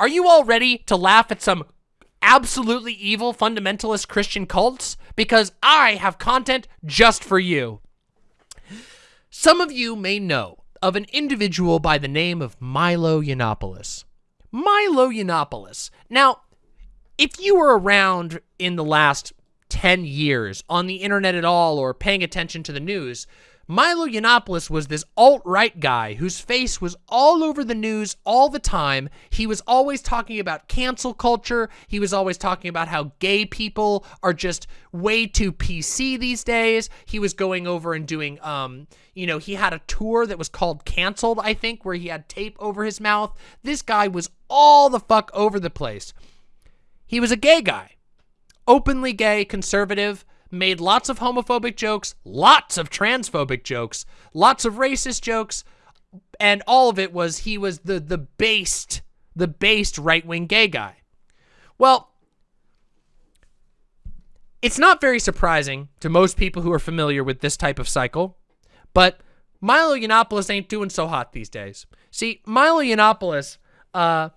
Are you all ready to laugh at some absolutely evil fundamentalist Christian cults? Because I have content just for you. Some of you may know of an individual by the name of Milo Yiannopoulos. Milo Yiannopoulos. Now, if you were around in the last 10 years on the internet at all or paying attention to the news, Milo Yiannopoulos was this alt-right guy whose face was all over the news all the time. He was always talking about cancel culture. He was always talking about how gay people are just way too PC these days. He was going over and doing, um, you know, he had a tour that was called Canceled, I think, where he had tape over his mouth. This guy was all the fuck over the place. He was a gay guy, openly gay, conservative, made lots of homophobic jokes, lots of transphobic jokes, lots of racist jokes, and all of it was he was the the based, the based right-wing gay guy. Well, it's not very surprising to most people who are familiar with this type of cycle, but Milo Yiannopoulos ain't doing so hot these days. See, Milo Yiannopoulos uh,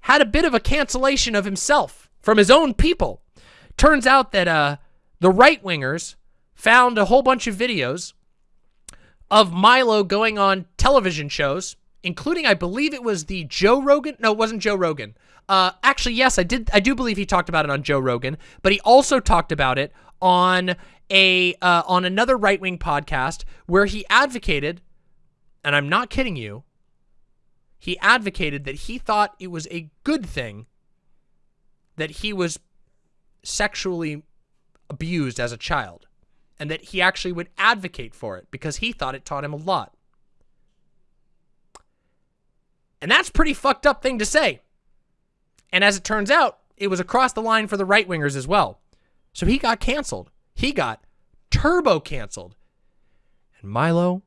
had a bit of a cancellation of himself from his own people. Turns out that uh, the right-wingers found a whole bunch of videos of Milo going on television shows, including, I believe it was the Joe Rogan. No, it wasn't Joe Rogan. Uh, actually, yes, I did. I do believe he talked about it on Joe Rogan, but he also talked about it on a uh, on another right wing podcast where he advocated, and I'm not kidding you. He advocated that he thought it was a good thing that he was sexually abused as a child and that he actually would advocate for it because he thought it taught him a lot. And that's pretty fucked up thing to say. And as it turns out, it was across the line for the right wingers as well. So he got canceled. He got turbo canceled. And Milo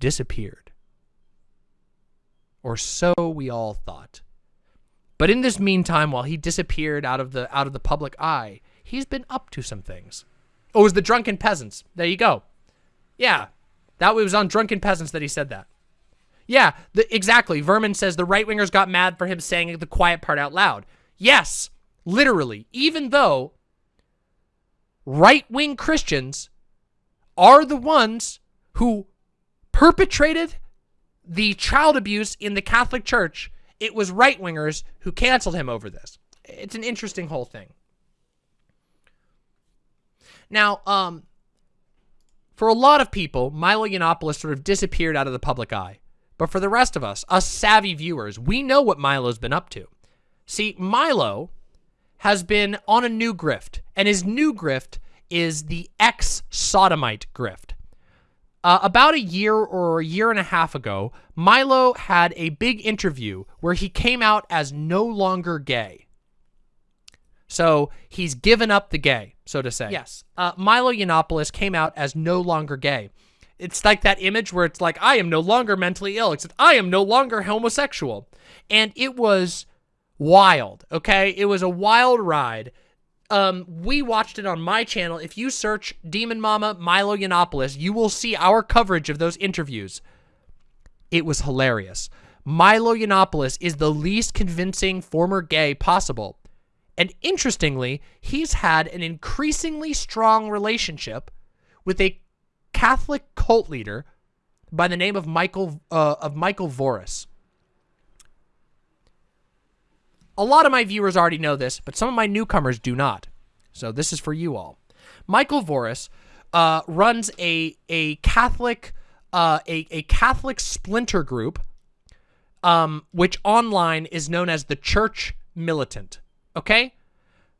disappeared. Or so we all thought. But in this meantime, while he disappeared out of the out of the public eye, he's been up to some things. Oh, it was the Drunken Peasants. There you go. Yeah, that was on Drunken Peasants that he said that. Yeah, the, exactly. Vermin says the right-wingers got mad for him saying the quiet part out loud. Yes, literally. Even though right-wing Christians are the ones who perpetrated the child abuse in the Catholic Church, it was right-wingers who canceled him over this. It's an interesting whole thing. Now, um, for a lot of people, Milo Yiannopoulos sort of disappeared out of the public eye. But for the rest of us, us savvy viewers, we know what Milo's been up to. See, Milo has been on a new grift, and his new grift is the ex-sodomite grift. Uh, about a year or a year and a half ago, Milo had a big interview where he came out as no longer gay. So he's given up the gay, so to say. Yes. Uh, Milo Yiannopoulos came out as no longer gay. It's like that image where it's like, I am no longer mentally ill, except I am no longer homosexual. And it was wild, okay? It was a wild ride. Um, we watched it on my channel. If you search Demon Mama Milo Yiannopoulos, you will see our coverage of those interviews. It was hilarious. Milo Yiannopoulos is the least convincing former gay possible. And interestingly, he's had an increasingly strong relationship with a Catholic cult leader by the name of Michael uh, of Michael Voris. A lot of my viewers already know this, but some of my newcomers do not. So this is for you all. Michael Voris uh, runs a a Catholic uh, a a Catholic splinter group, um, which online is known as the Church Militant. Okay?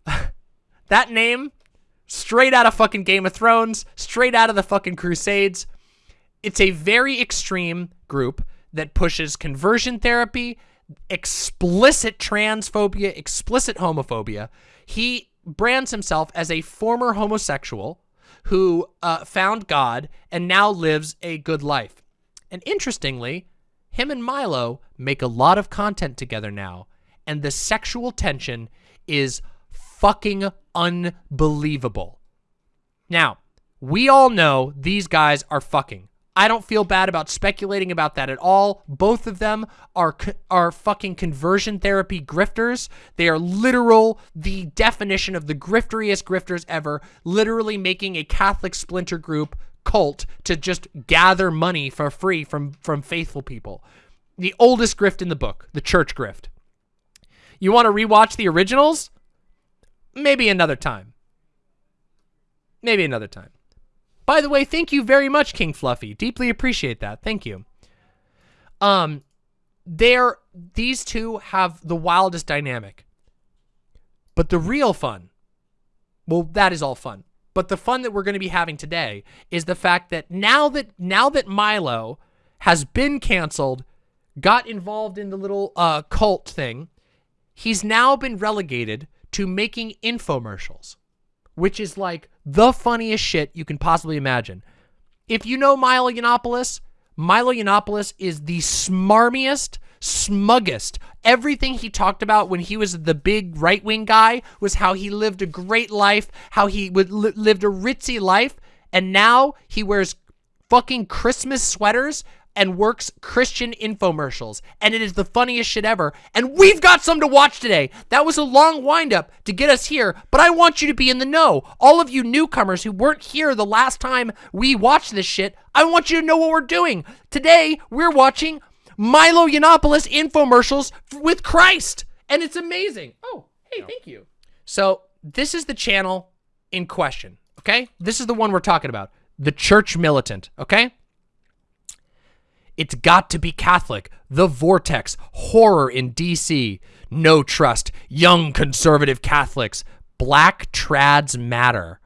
that name, straight out of fucking Game of Thrones, straight out of the fucking Crusades. It's a very extreme group that pushes conversion therapy, explicit transphobia, explicit homophobia. He brands himself as a former homosexual who uh, found God and now lives a good life. And interestingly, him and Milo make a lot of content together now, and the sexual tension is fucking unbelievable. Now, we all know these guys are fucking. I don't feel bad about speculating about that at all. Both of them are are fucking conversion therapy grifters. They are literal, the definition of the grifteriest grifters ever, literally making a Catholic splinter group cult to just gather money for free from, from faithful people. The oldest grift in the book, the church grift. You want to rewatch the originals? Maybe another time. Maybe another time. By the way, thank you very much, King Fluffy. Deeply appreciate that. Thank you. Um, they're, these two have the wildest dynamic. But the real fun, well, that is all fun. But the fun that we're going to be having today is the fact that now that now that Milo has been canceled, got involved in the little uh, cult thing, he's now been relegated to making infomercials, which is like the funniest shit you can possibly imagine. If you know Milo Yiannopoulos, Milo Yiannopoulos is the smarmiest, smuggest. Everything he talked about when he was the big right-wing guy was how he lived a great life, how he would li lived a ritzy life, and now he wears fucking Christmas sweaters and works Christian infomercials. And it is the funniest shit ever. And we've got some to watch today. That was a long windup to get us here, but I want you to be in the know. All of you newcomers who weren't here the last time we watched this shit, I want you to know what we're doing. Today, we're watching Milo Yiannopoulos infomercials with Christ. And it's amazing. Oh, hey, thank you. So this is the channel in question, okay? This is the one we're talking about. The Church Militant, okay? It's got to be Catholic. The Vortex. Horror in DC. No trust. Young conservative Catholics. Black trads matter.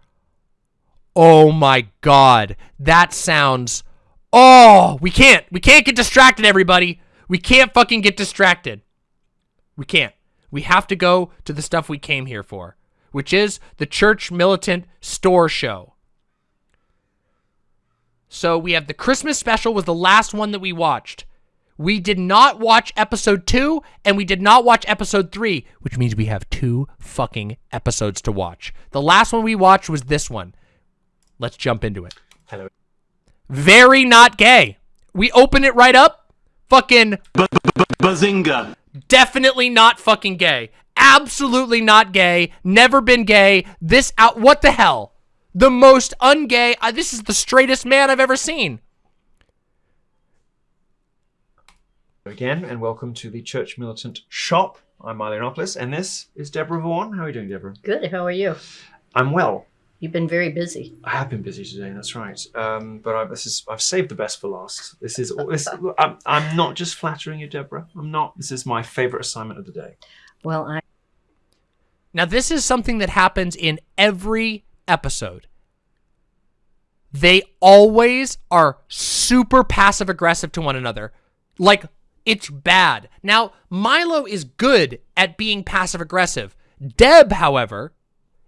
Oh my god. That sounds Oh, we can't. We can't get distracted, everybody. We can't fucking get distracted. We can't. We have to go to the stuff we came here for, which is the Church Militant Store Show. So we have the Christmas special was the last one that we watched. We did not watch episode two, and we did not watch episode three, which means we have two fucking episodes to watch. The last one we watched was this one. Let's jump into it. Hello. Very not gay. We open it right up. Fucking. Bazinga. Definitely not fucking gay. Absolutely not gay. Never been gay. This out. What the hell? The most ungay. Uh, this is the straightest man I've ever seen. Again, and welcome to the Church Militant Shop. I'm Milo Yiannopoulos, and this is Deborah Vaughan. How are you doing, Deborah? Good. How are you? I'm well. You've been very busy. I have been busy today. That's right. Um, but I, this is I've saved the best for last. This is this. I'm, I'm not just flattering you, Deborah. I'm not. This is my favorite assignment of the day. Well, I. Now this is something that happens in every episode. They always are super passive aggressive to one another. Like it's bad. Now Milo is good at being passive aggressive. Deb, however,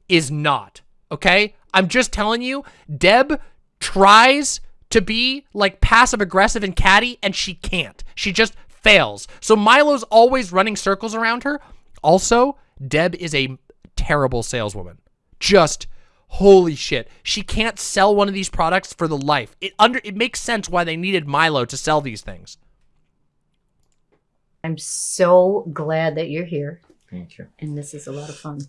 is not okay? I'm just telling you, Deb tries to be like passive aggressive and catty and she can't. She just fails. So Milo's always running circles around her. Also, Deb is a terrible saleswoman. Just holy shit. She can't sell one of these products for the life. It under it makes sense why they needed Milo to sell these things. I'm so glad that you're here. Thank you. And this is a lot of fun.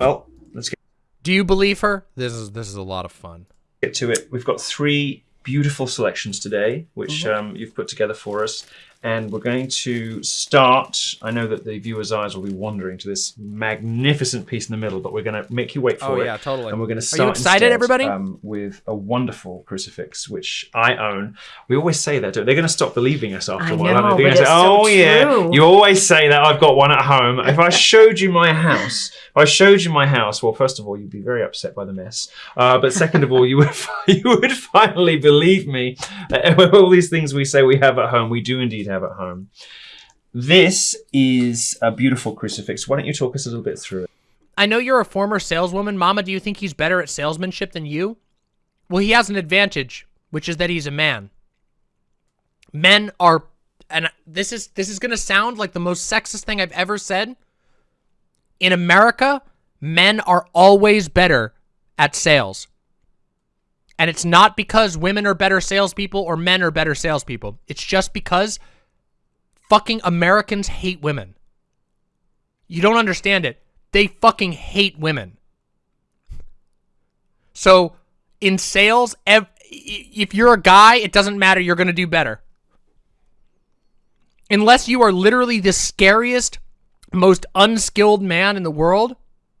Well, let's get Do you believe her? This is this is a lot of fun. get to it. We've got three beautiful selections today, which um, you've put together for us. And we're going to start. I know that the viewers' eyes will be wandering to this magnificent piece in the middle, but we're going to make you wait for Oh, it. yeah, totally. And we're going to Are start you excited, instead, everybody? Um, with a wonderful crucifix, which I own. We always say that. don't- They're going to stop believing us after I a while. aren't know, they? They're but gonna say, it's so oh yeah, you always say that. I've got one at home. If I showed you my house, if I showed you my house. Well, first of all, you'd be very upset by the mess. Uh, but second of all, you would you would finally believe me. that all these things we say we have at home, we do indeed have at home. This is a beautiful crucifix. Why don't you talk us a little bit through it? I know you're a former saleswoman. Mama, do you think he's better at salesmanship than you? Well, he has an advantage, which is that he's a man. Men are and this is this is going to sound like the most sexist thing I've ever said. In America, men are always better at sales. And it's not because women are better salespeople or men are better salespeople. It's just because fucking Americans hate women. You don't understand it. They fucking hate women. So in sales, if you're a guy, it doesn't matter. You're going to do better. Unless you are literally the scariest, most unskilled man in the world,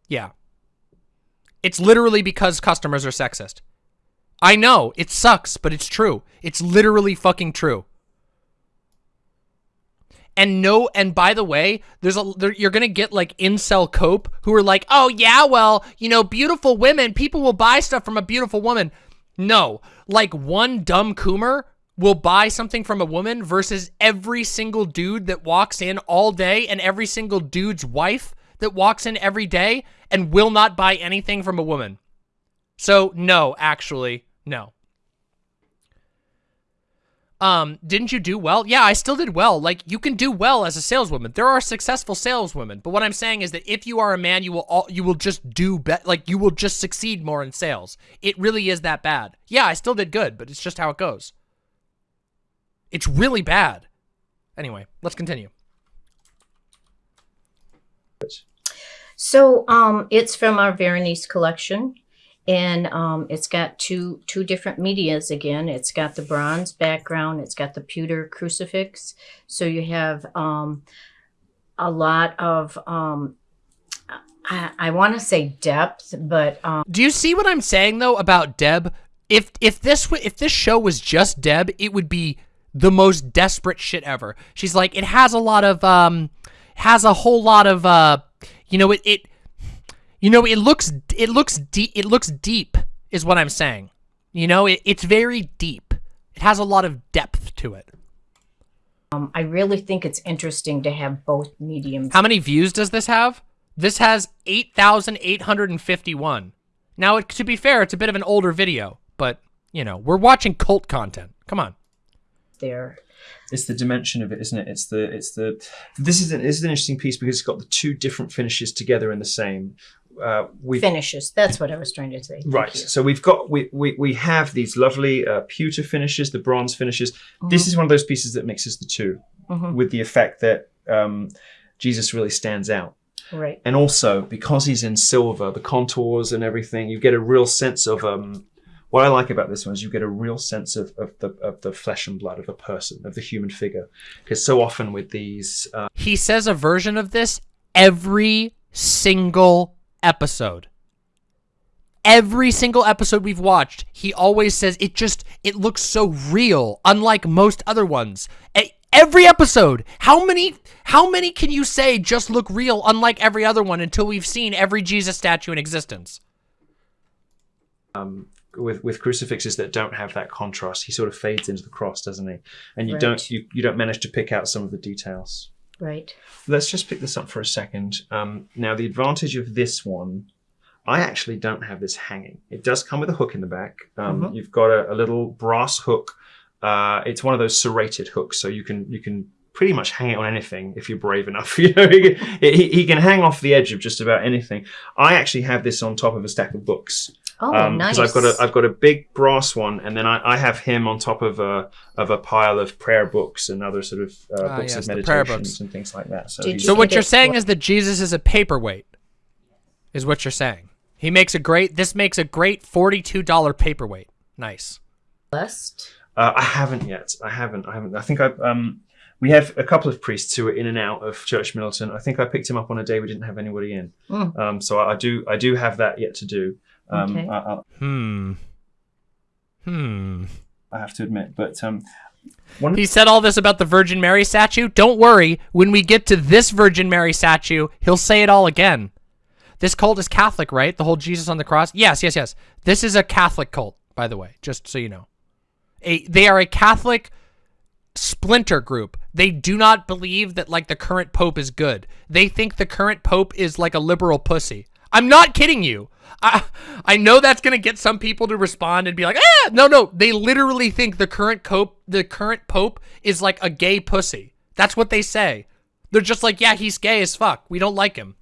yeah. It's literally because customers are sexist. I know, it sucks, but it's true. It's literally fucking true. And no, and by the way, there's a there, you're gonna get like incel cope who are like, oh yeah, well, you know, beautiful women, people will buy stuff from a beautiful woman. No, like one dumb coomer will buy something from a woman versus every single dude that walks in all day and every single dude's wife that walks in every day and will not buy anything from a woman. So no, actually, no. Um, didn't you do well? Yeah, I still did well. Like, you can do well as a saleswoman. There are successful saleswomen, but what I'm saying is that if you are a man, you will all, you will just do be like you will just succeed more in sales. It really is that bad. Yeah, I still did good, but it's just how it goes. It's really bad. Anyway, let's continue. So um, it's from our Veronese collection, and um, it's got two two different medias again. It's got the bronze background. It's got the pewter crucifix. So you have um, a lot of um, I, I want to say depth, but um, Do you see what I'm saying though about Deb? If if this if this show was just Deb, it would be the most desperate shit ever. She's like, it has a lot of um, has a whole lot of uh, you know, it it, you know, it looks it looks deep. It looks deep, is what I'm saying. You know, it, it's very deep. It has a lot of depth to it. um, I really think it's interesting to have both mediums. How many views does this have? This has 8,851. Now, it, to be fair, it's a bit of an older video, but, you know, we're watching cult content. Come on. there. It's the dimension of it, isn't it? It's the it's the this is an, this is an interesting piece because it's got the two different finishes together in the same. Uh, we Finishes. That's what I was trying to say. Thank Right. you. So we've got we we, we have these lovely uh, pewter finishes, the bronze finishes. This is one of those pieces that mixes the 2 Mhm. with the effect that um, Jesus really stands out. Right. And also because he's in silver, the contours and everything, you get a real sense of um, what I like about this one is you get a real sense of, of the of the flesh and blood of a person, of the human figure. Because so often with these uh, He says a version of this every single episode. Every single episode we've watched, he always says it just it looks so real, unlike most other ones. Every episode, how many how many can you say just look real unlike every other one until we've seen every Jesus statue in existence? Um, with with crucifixes that don't have that contrast, he sort of fades into the cross, doesn't he? And you Right. don't you, you don't manage to pick out some of the details. Right. Let's just pick this up for a second. Um, now, the advantage of this one, I actually don't have this hanging. It does come with a hook in the back. Um, Mhm. You've got a, a little brass hook. Uh, it's one of those serrated hooks, so you can you can pretty much hang it on anything if you're brave enough. You know, he, can- he, he can hang off the edge of just about anything. I actually have this on top of a stack of books Oh, because nice. I've got a I've got a big brass one, and then I, I have him on top of a of a pile of prayer books and other sort of uh, Ah, books yes, of the meditations books. and things like that. So, you So what you're it- saying what- is that Jesus is a paperweight, is what you're saying. He makes a great. This makes a great forty-two dollar paperweight. Nice. Blessed. Uh, I haven't yet. I haven't. I haven't. I think I um. We have a couple of priests who are in and out of Church Militant. I think I picked him up on a day we didn't have anybody in. Mm. Um, so I, I do. I do have that yet to do. Um, Okay. I, I, Hmm. Hmm. I have to admit, but um, one. He said all this about the Virgin Mary statue. Don't worry. When we get to this Virgin Mary statue, he'll say it all again. This cult is Catholic, right? The whole Jesus on the cross. Yes, yes, yes. This is a Catholic cult, by the way, just so you know. A, they are a Catholic splinter group. They do not believe that like the current pope is good. They think the current pope is like a liberal pussy. I'm not kidding you. I I know that's gonna get some people to respond and be like, ah, no, no. They literally think the current cope, the current pope is like a gay pussy. That's what they say. They're just like, yeah, he's gay as fuck. We don't like him.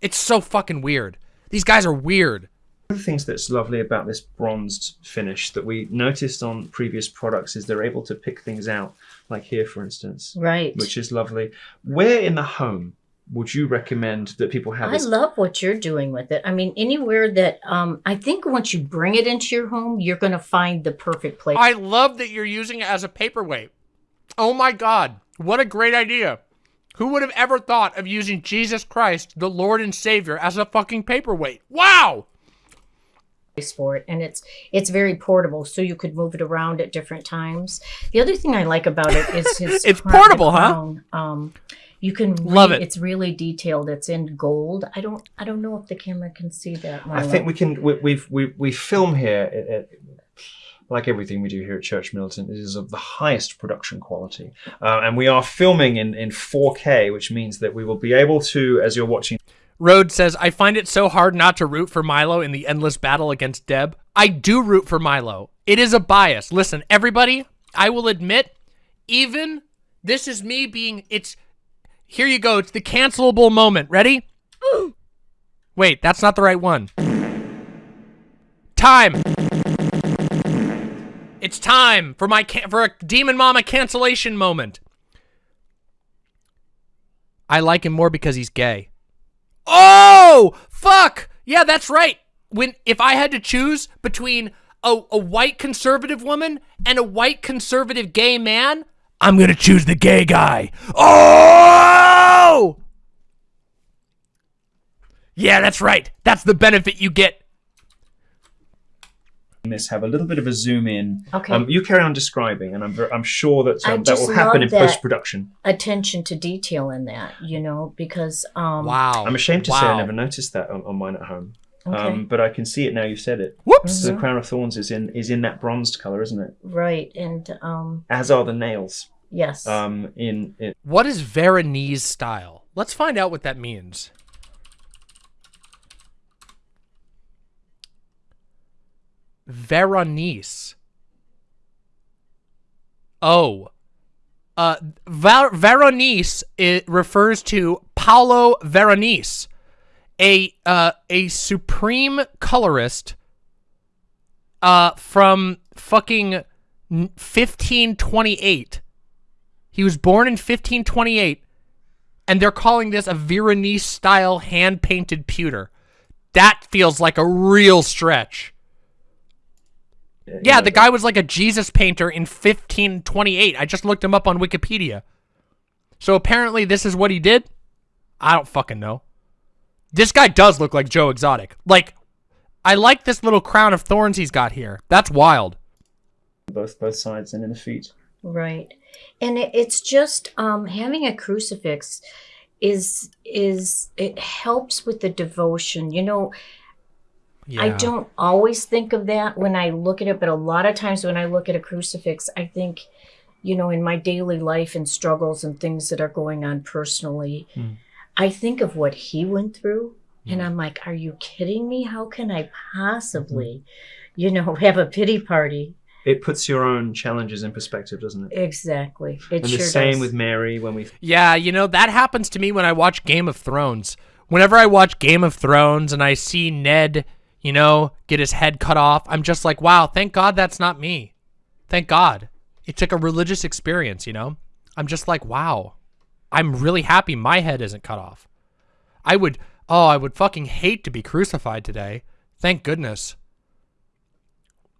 It's so fucking weird. These guys are weird. One of the things that's lovely about this bronzed finish that we noticed on previous products is they're able to pick things out, like here, for instance, Right. which is lovely. Where in the home would you recommend that people have I love what you're doing with it. I mean, anywhere that um, I think once you bring it into your home, you're going to find the perfect place. I love that you're using it as a paperweight. Oh my god, what a great idea. Who would have ever thought of using Jesus Christ, the Lord and Savior, as a fucking paperweight? Wow! Place for it and it's it's very portable so you could move it around at different times the other thing i like about it is his It's crown- portable, huh? um you can Love it. it's really detailed it's in gold i don't i don't know if the camera can see that I think we can. We, we've we we film here. At, at, like everything we do here at Church Militant, it is of the highest production quality, uh, and we are filming in in 4K, which means that we will be able to, as you're watching Rhodes says, I find it so hard not to root for Milo in the endless battle against Deb. I do root for Milo. It is a bias. Listen, everybody, I will admit, even this is me being, it's, here you go. It's the cancelable moment. Ready? Wait, that's not the right one. Time. It's time for my for a Demon Mama cancellation moment. I like him more because he's gay. Oh, fuck. Yeah, that's right. When if I had to choose between a, a white conservative woman and a white conservative gay man, I'm going to choose the gay guy. Oh! Yeah, that's right. That's the benefit you get. This, have a little bit of a zoom in. Okay. Um, you carry on describing, and I'm I'm sure that um, that will happen in post production. attention to detail in that you know because um Wow. I'm ashamed to say I never noticed that on, on mine at home. okay, Um, but I can see it now. You've said it. Whoops. The crown of thorns is in is in that bronzed color, isn't it? right and um As are the nails. yes Um, in, in What is Veronese style? Let's find out what that means. Veronese. Oh. Uh, Ver- Veronese it refers to Paolo Veronese, a uh, a supreme colorist uh, from fucking 1528. He was born in 1528, and they're calling this a Veronese style hand painted pewter. That feels like a real stretch. You Yeah, the guy was like a Jesus painter in 1528. I just looked him up on Wikipedia. So apparently this is what he did? I don't fucking know. This guy does look like Joe Exotic. Like, I like this little crown of thorns he's got here. That's wild. both both sides and in the feet. Right. And it, it's just um, having a crucifix is is it helps with the devotion. You know, I don't always think of that when I look at it, but a lot of times when I look at a crucifix, I think, you know, in my daily life and struggles and things that are going on personally, Hmm. I think of what he went through. And I'm like, are you kidding me? How can I possibly, you know, have a pity party? It puts your own challenges in perspective, doesn't it? Exactly. It and sure the same does. with Mary when we Yeah, you know, that happens to me when I watch Game of Thrones. Whenever I watch Game of Thrones and I see Ned, you know, get his head cut off, I'm just like, wow, thank God that's not me. Thank God. It took a religious experience, you know? I'm just like, wow. I'm really happy my head isn't cut off. I would, oh, I would fucking hate to be crucified today. Thank goodness.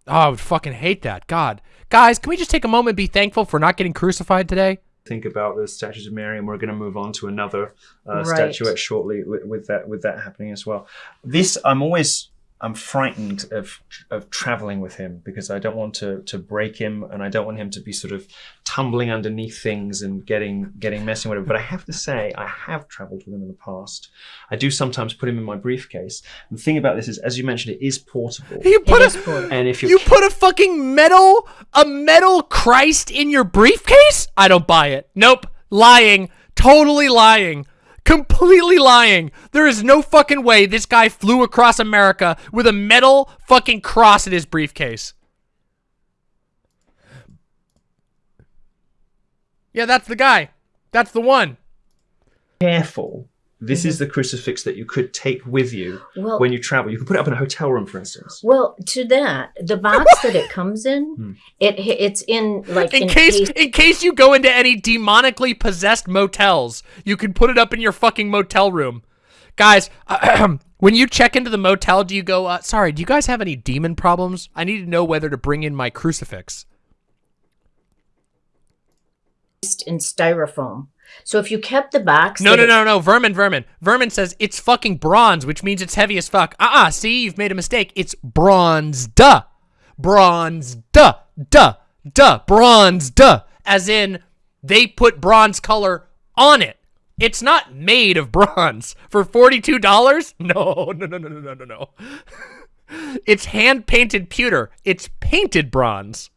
Oh, I would fucking hate that. God. Guys, can we just take a moment and be thankful for not getting crucified today? think about the statues of Mary, and we're going to move on to another uh, Right. statuette shortly with, with that with that happening as well. This I'm always I'm frightened of of traveling with him because I don't want to to break him and I don't want him to be sort of tumbling underneath things and getting getting messy whatever. But I have to say I have traveled with him in the past. I do sometimes put him in my briefcase. And the thing about this is, as you mentioned, it is portable. You put It is a portable. And if you're you put a fucking metal a metal Christ in your briefcase? I don't buy it. Nope. Lying. Totally lying. Completely lying. There is no fucking way this guy flew across America with a metal fucking cross in his briefcase. Yeah, that's the guy. That's the one. careful This is the crucifix that you could take with you Well, when you travel. You could put it up in a hotel room, for instance. well, to that, the box that it comes in, Hmm. it it's in like In case in case you go into any demonically possessed motels, you can put it up in your fucking motel room. Guys, when you check into the motel, do you go, uh, sorry, do you guys have any demon problems? I need to know whether to bring in my crucifix. in styrofoam. So if you kept the box, No, no, no, no, Vermin, Vermin. Vermin says it's fucking bronze, which means it's heavy as fuck. Uh-uh, see, you've made a mistake. It's bronze, duh. Bronze, duh, duh, duh, bronze, duh. As in, they put bronze color on it. It's not made of bronze. For $42? No, no, no, no, no, no, no, no. it's hand-painted pewter. It's painted bronze.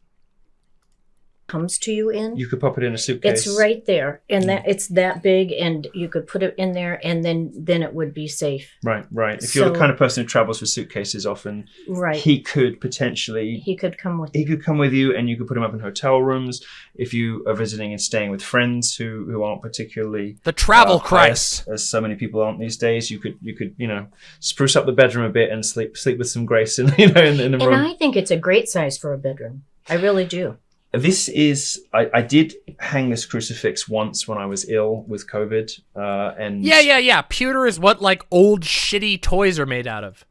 Comes to you in. You could pop it in a suitcase. It's right there, and that it's that big, and you could put it in there, and then then it would be safe. Right, right. If you're the kind of person who travels with suitcases often, Right. he could potentially He could come with. he could come with you and you could put him up in hotel rooms if you are visiting and staying with friends who, who aren't particularly The travel uh, Christ. pious, as so many people aren't these days you could you could you know spruce up the bedroom a bit and sleep sleep with some grace in you know in, in the And room I think it's a great size for a bedroom. I really do. This is I, I did hang this crucifix once when I was ill with COVID uh, and Yeah, yeah, yeah. Pewter is what like old shitty toys are made out of.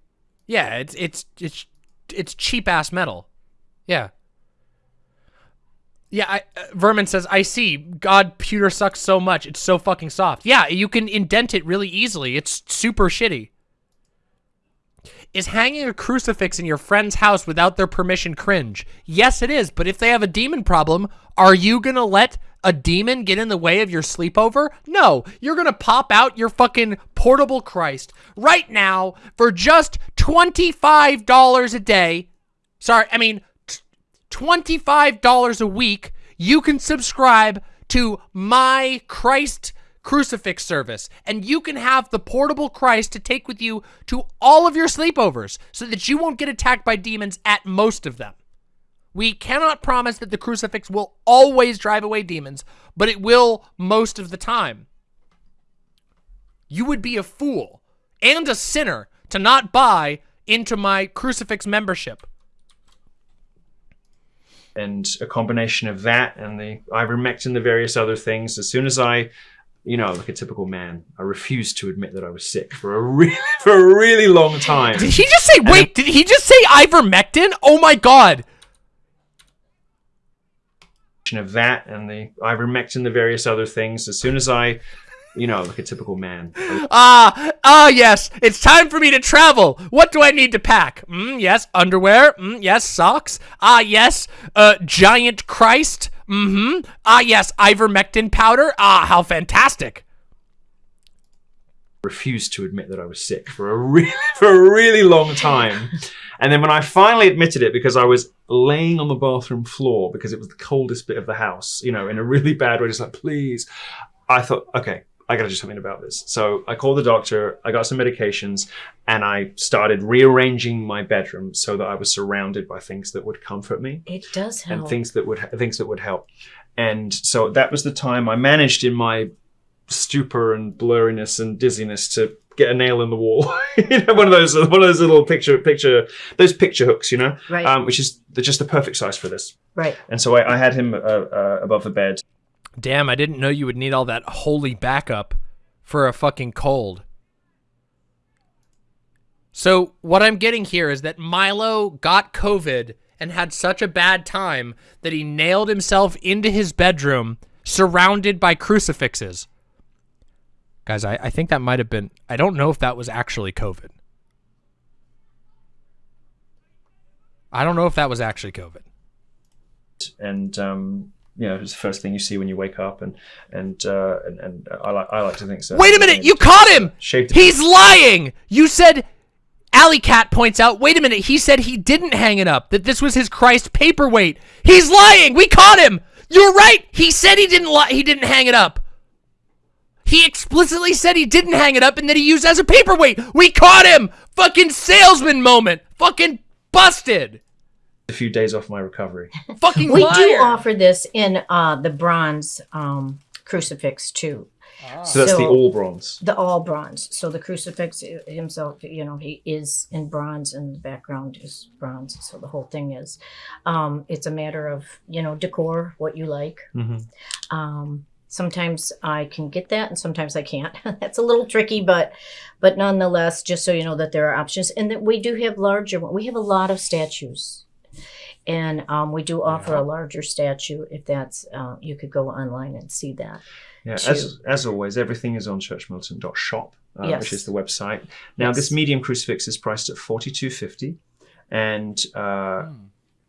Yeah, it's it's it's it's cheap ass metal. Yeah. Yeah, I, uh, Vermin says, I see. God, pewter sucks so much. It's so fucking soft. Yeah, you can indent it really easily. It's super shitty. Is hanging a crucifix in your friend's house without their permission cringe? Yes, it is. But if they have a demon problem, are you going to let a demon get in the way of your sleepover? No. You're going to pop out your fucking portable Christ right now for just $25 a day. Sorry, I mean, t- $25 a week. You can subscribe to my Christ crucifix service and you can have the portable Christ to take with you to all of your sleepovers so that you won't get attacked by demons at most of them. We cannot promise that the crucifix will always drive away demons, but it will most of the time. You would be a fool and a sinner to not buy into my crucifix membership. and a combination of that and the ivermectin the various other things as soon as i you know like a typical man i refused to admit that i was sick for a really for a really long time Did he just say, wait, did he just say ivermectin? Oh my god. of that and the ivermectin the various other things as soon as i you know like a typical man Ah, ah, yes. It's time for me to travel. What do I need to pack? Mm, yes, underwear. Mm, yes, socks. Ah, yes, uh, giant Christ. Mm-hmm. Ah, yes, ivermectin powder. Ah, how fantastic. refused to admit that i was sick for a really for a really long time and then when i finally admitted it because i was laying on the bathroom floor because it was the coldest bit of the house you know in a really bad way just like please i thought okay I got to do something about this. So I called the doctor, I got some medications, and I started rearranging my bedroom so that I was surrounded by things that would comfort me It does help. and things that would things that would help. And so that was the time I managed in my stupor and blurriness and dizziness to get a nail in the wall. you know, one of those one of those little picture picture those picture hooks, you know, Right. um, which is the, just the perfect size for this. right. And so I, I had him uh, uh, above the bed. Damn, I didn't know you would need all that holy backup for a fucking cold. So, what I'm getting here is that Milo got COVID and had such a bad time that he nailed himself into his bedroom surrounded by crucifixes. Guys, I, I think that might have been, I don't know if that was actually COVID. I don't know if that was actually COVID. and um, you know it's the first thing you see when you wake up, and and uh, and, and I like I like to think so. Wait a minute, you caught him! He's lying! You said Alley Cat points out, wait a minute, he said he didn't hang it up, that this was his Christ paperweight. He's lying! We caught him! You're right! He said he didn't li- he didn't hang it up. He explicitly said he didn't hang it up and that he used it as a paperweight. We caught him! Fucking salesman moment! Fucking busted! A few days off my recovery. Fucking We liar. do offer this in uh, the bronze um, crucifix too. So that's the all bronze. The all bronze. So the crucifix himself, you know, he is in bronze and the background is bronze. So the whole thing is. Um, it's a matter of, you know, decor, what you like. hmm Um, sometimes I can get that and sometimes I can't. That's a little tricky, but but nonetheless, just so you know that there are options and that we do have larger one. We have a lot of statues. And um, we do offer a larger statue if that's uh, you could go online and see that. Yeah, to- as, as always, everything is on churchmilitant.shop, uh, Yes. which is the website. Now, Yes. this medium crucifix is priced at forty two fifty, and uh,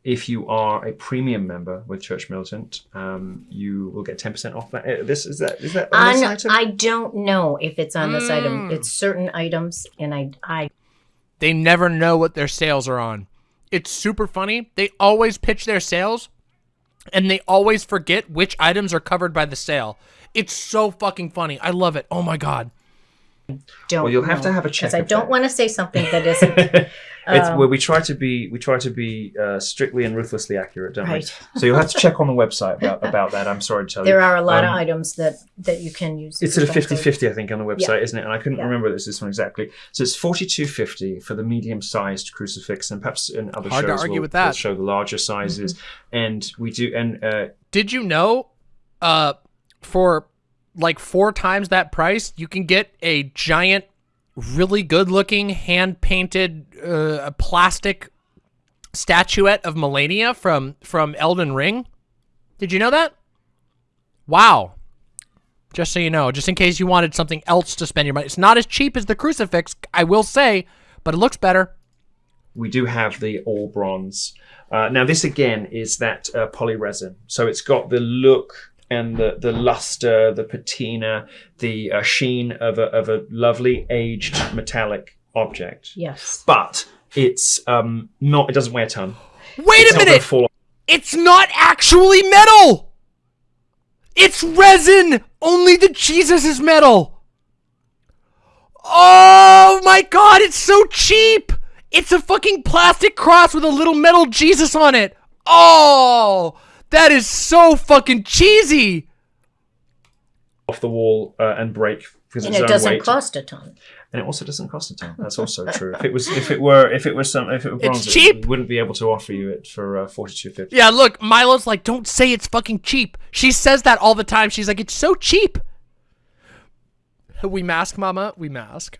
if you are a premium member with Church Militant, um, you will get ten percent off that. uh, This is that is that on this On, item? I don't know if it's on this item. Mm. It's certain items, and I I They never know what their sales are on. It's super funny. They always pitch their sales and they always forget which items are covered by the sale. It's so fucking funny. I love it. Oh my god. don't. Well, you'll have know, to have a 'cause check Because I don't want to say something that isn't it's Um, where we try to be we try to be uh, strictly and ruthlessly accurate, don't Right. we? So you'll have to check on the website about, about that. I'm sorry to tell you. There are a lot Um, of items that that you can use. It's as at a a 50 50, I think, on the website, isn't it? And I couldn't Yeah. remember this, this one exactly. So it's 42.50 for the medium sized crucifix, and perhaps in other Hard to shows argue we'll, with that. we'll show the larger sizes. And we do, and uh, Did you know uh for like four times that price, you can get a giant really good looking hand painted uh, plastic statuette of Malenia from from Elden Ring? Did you know that? Wow. Just so you know, just in case you wanted something else to spend your money. It's not as cheap as the crucifix, I will say, but it looks better. we do have the all bronze. Uh, now, this again is that uh, poly resin. So it's got the look and the, the luster, the patina, the uh, sheen of a, of a lovely aged metallic object. Yes. But it's um, not, it doesn't weigh a ton. Wait It's a minute! fall It's not actually metal! It's resin! Only the Jesus is metal! Oh my god, it's so cheap! It's a fucking plastic cross with a little metal Jesus on it! Oh! That is so fucking cheesy! off the wall uh, and break because And of it doesn't weight. cost a ton. and it also doesn't cost a ton. That's also true. If it was, if it were, if it was some, if it were It's bronze, cheap. we wouldn't be able to offer you it for uh, forty two fifty. Yeah, look, Milo's like, don't say it's fucking cheap. She says that all the time. She's like, it's so cheap. We mask, mama. We mask.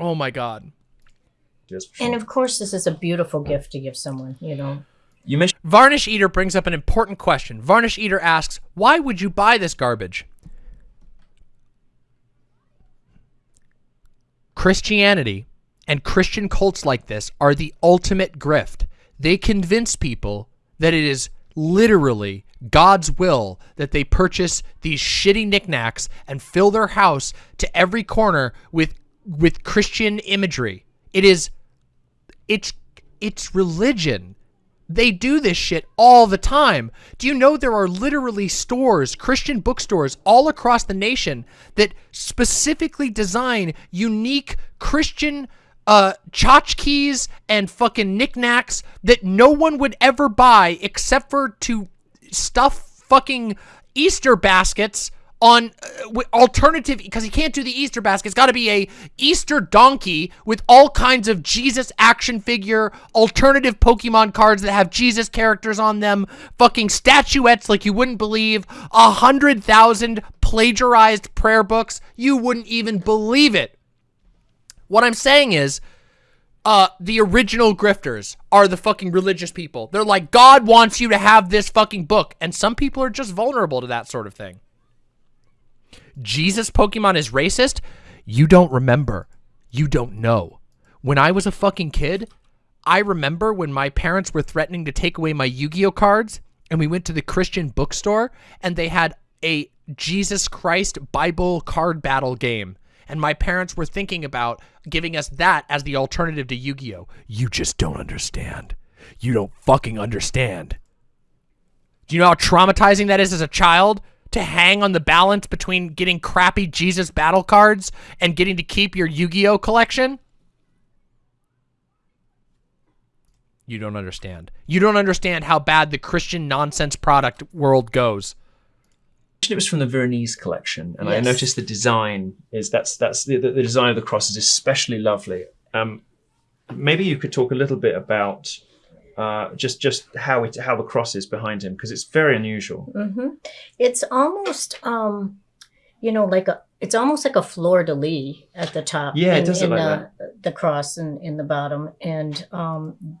Oh my god. And of course, this is a beautiful gift to give someone. You know, you mentioned Varnish Eater brings up an important question. Varnish Eater asks, why would you buy this garbage? Christianity and Christian cults like this are the ultimate grift. They convince people that it is literally God's will that they purchase these shitty knickknacks and fill their house to every corner with with Christian imagery. It is it's it's religion. They do this shit all the time. Do you know there are literally stores, Christian bookstores all across the nation that specifically design unique Christian uh tchotchkes and fucking knickknacks that no one would ever buy except for to stuff fucking Easter baskets on uh, alternative because he can't do the Easter basket. It's got to be a Easter donkey with all kinds of Jesus action figure, alternative Pokemon cards that have Jesus characters on them, fucking statuettes like you wouldn't believe, a hundred thousand plagiarized prayer books. You wouldn't even believe it. What I'm saying is, uh, the original grifters are the fucking religious people. They're like, God wants you to have this fucking book. And some people are just vulnerable to that sort of thing. Jesus Pokemon is racist? You don't remember. You don't know. When I was a fucking kid, I remember when my parents were threatening to take away my Yu Gi Oh cards, and we went to the Christian bookstore, and they had a Jesus Christ Bible card battle game. And my parents were thinking about giving us that as the alternative to Yu Gi Oh! You just don't understand. You don't fucking understand. Do you know how traumatizing that is as a child? To hang on the balance between getting crappy Jesus battle cards and getting to keep your Yu Gi Oh collection? You don't understand. You don't understand how bad the Christian nonsense product world goes. It was from the Veronese collection, and I noticed the design is that's that's the, the design of the cross is especially lovely. Um, maybe you could talk a little bit about uh, just just how it how the cross is behind him because it's very unusual. hmm It's almost, um, you know, like a. It's almost like a fleur de lis at the top. Yeah, it does look in like the, the cross in, in the bottom, and um,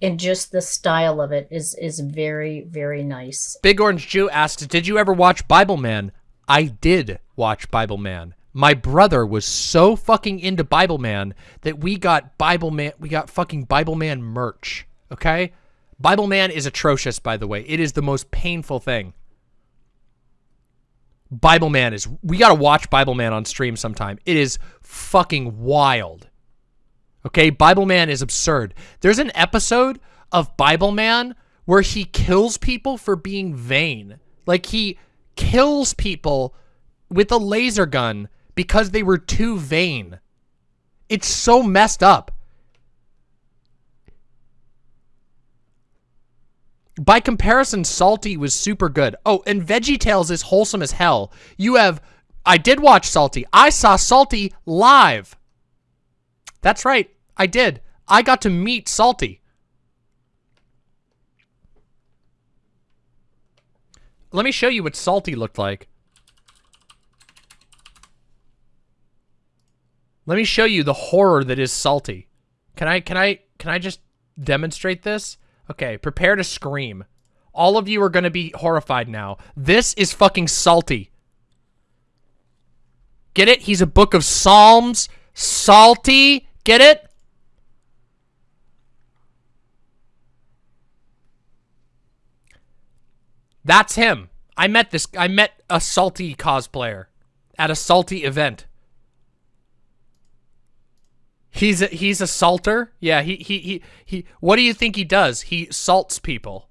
and just the style of it is is very very nice. Big Orange Jew asks, "Did you ever watch Bible Man?" I did watch Bible Man. My brother was so fucking into Bible Man that we got Bible Man. We got fucking Bible Man merch. Okay, Bible Man is atrocious. By the way, it is the most painful thing. Bible Man is. We gotta watch Bible Man on stream sometime. It is fucking wild. Okay, Bible Man is absurd. There's an episode of Bible Man where he kills people for being vain. Like he kills people with a laser gun because they were too vain. It's so messed up. By comparison, Psalty was super good. Oh, and VeggieTales is wholesome as hell. You have I did watch Psalty. I saw Psalty live. That's right. I did. I got to meet Psalty. Let me show you what Psalty looked like. Let me show you the horror that is Psalty. Can I can I can I just demonstrate this? Okay, prepare to scream. All of you are going to be horrified now. This is fucking Psalty. Get it? He's a book of Psalms. Psalty. Get it? That's him. I met this. I met a Psalty cosplayer at a Psalty event. He's a, he's a salter. Yeah. He he he he. What do you think he does? He salts people.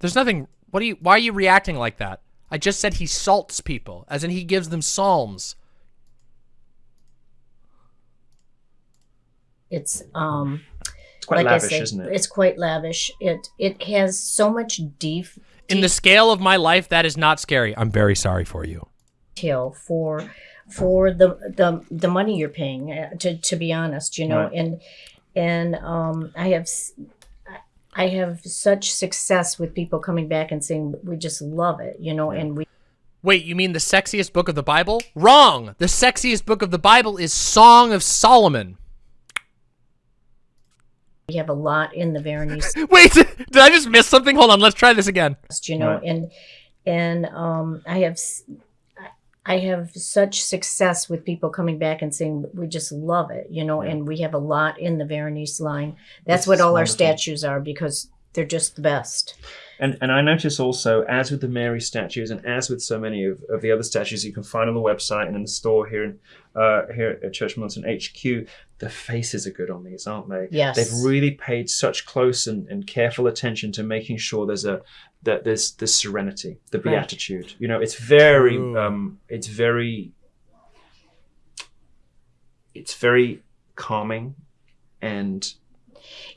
There's nothing. What do you? Why are you reacting like that? I just said he salts people, as in he gives them psalms. It's um It's quite like lavish, say, isn't it? it's quite lavish. It it has so much deep In the scale of my life, that is not scary. I'm very sorry for you. detail for for the the the money you're paying. uh, To to be honest, you know, Right. and and um, I have I have such success with people coming back and saying we just love it, you know, and we Wait, you mean the sexiest book of the Bible? Wrong. The sexiest book of the Bible is Song of Solomon. we have a lot in the Veronese Wait, did I just miss something? Hold on, let's try this again. you know Right. and and um i have s- i have such success with people coming back and saying we just love it you know and we have a lot in the veronese line that's This what all our statues are because they're just the best And and I notice also, as with the Mary statues, and as with so many of, of the other statues you can find on the website and in the store here in uh, here at Church Militant HQ, the faces are good on these, aren't they? Yes. They've really paid such close and, and careful attention to making sure there's a that there's this serenity, the Right. beatitude. You know, it's very um, it's very it's very calming and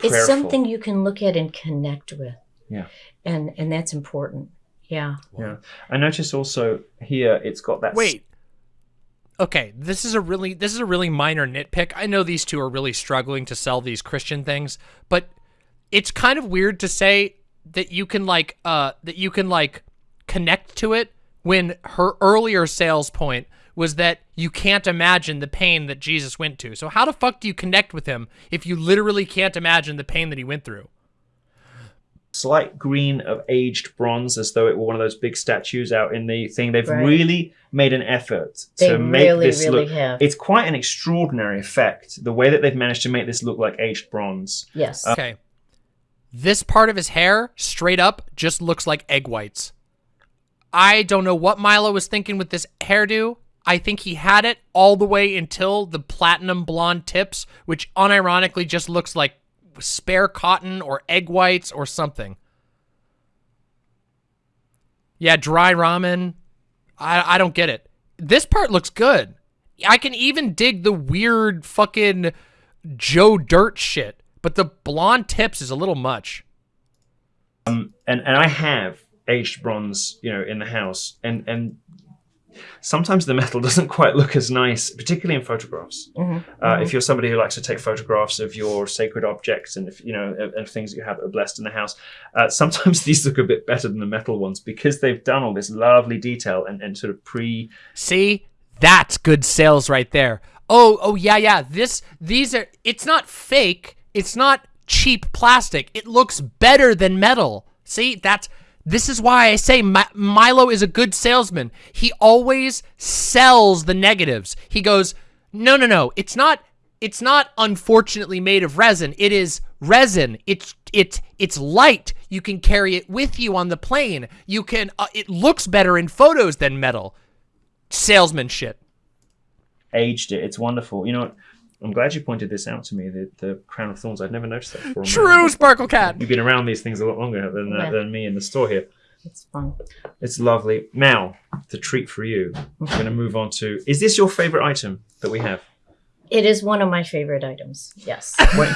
it's something you can look at and connect with Yeah. and and that's important yeah Yeah, I notice also here it's got that Wait. Okay, this is a really this is a really minor nitpick. I know these two are really struggling to sell these Christian things, but it's kind of weird to say that you can like uh that you can like connect to it when her earlier sales point was that you can't imagine the pain that Jesus went to. So how the fuck do you connect with him if you literally can't imagine the pain that he went through? slight green of aged bronze as though it were one of those big statues out in the thing they've Right. really made an effort They to make really, this really look have. it's quite an extraordinary effect the way that they've managed to make this look like aged bronze yes Okay. This part of his hair, straight up, just looks like egg whites. I don't know what Milo was thinking with this hairdo. I think he had it all the way until the platinum blonde tips, which unironically just looks like spare cotton or egg whites or something. Yeah, dry ramen. I, I don't get it. This part looks good. I can even dig the weird fucking Joe Dirt shit, but the blonde tips is a little much. Um, and and I have aged bronze, you know, in the house, and and sometimes the metal doesn't quite look as nice, particularly in photographs. Mhm, Uh, mhm. If you're somebody who likes to take photographs of your sacred objects and if you know of, of things that you have that are blessed in the house, uh, sometimes these look a bit better than the metal ones because they've done all this lovely detail and, and sort of pre. See, that's good sales right there. Oh, oh yeah, yeah. This, these are. It's not fake. It's not cheap plastic. It looks better than metal. See, that's. This is why I say Mi- Milo is a good salesman. He always sells the negatives. He goes, no, no, no. It's not. It's not unfortunately made of resin. It is resin. It's it's it's light. You can carry it with you on the plane. You can. Uh, it looks better in photos than metal salesman shit. aged it. It's wonderful. You know? I'm glad you pointed this out to me. The the crown of thorns. I'd never noticed that before. True, Sparkle Cat. You've been around these things a lot longer than uh, Yeah. than me in the store here. It's fun. It's lovely. Now, the treat for you. I'm going to move on to. Is this your favorite item that we have? It is one of my favorite items. Yes. Wait,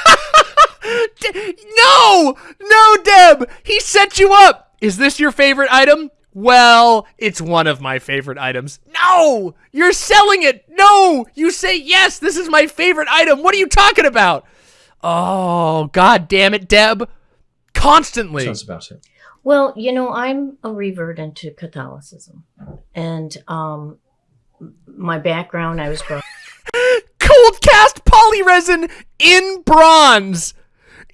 D- no, no, Deb. He set you up. Is this your favorite item? Well, it's one of my favorite items. No, you're selling it. No, you say yes. This is my favorite item. What are you talking about? Oh, god damn it, Deb. Constantly. tell us about it. Well, you know, I'm a revert into Catholicism, and um, my background, I was brought cold cast polyresin in bronze.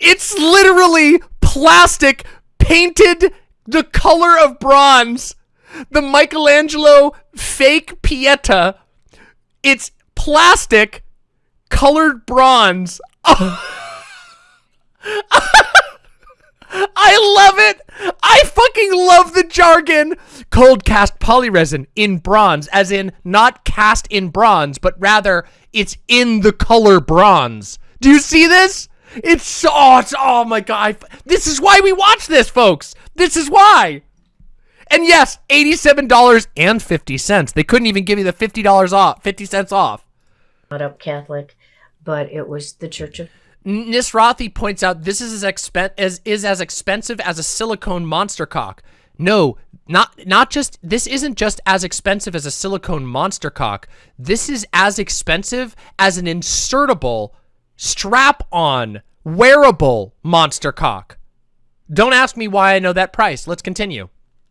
It's literally plastic painted the color of bronze. The Michelangelo fake Pieta. It's plastic colored bronze. I love it. I fucking love the jargon. Cold cast polyresin in bronze, as in not cast in bronze, but rather it's in the color bronze. Do you see this? It's so, oh, it's, oh my god. This is why we watch this, folks. This is why. And yes, $87.50. They couldn't even give me the $50 off, 50 cents off. Not up Catholic, but it was the Church of Nisrathi points out this is as expen- as is as expensive as a silicone monster cock. No, not not just this isn't just as expensive as a silicone monster cock. This is as expensive as an insertable strap-on wearable monster cock. Don't ask me why I know that price. Let's continue.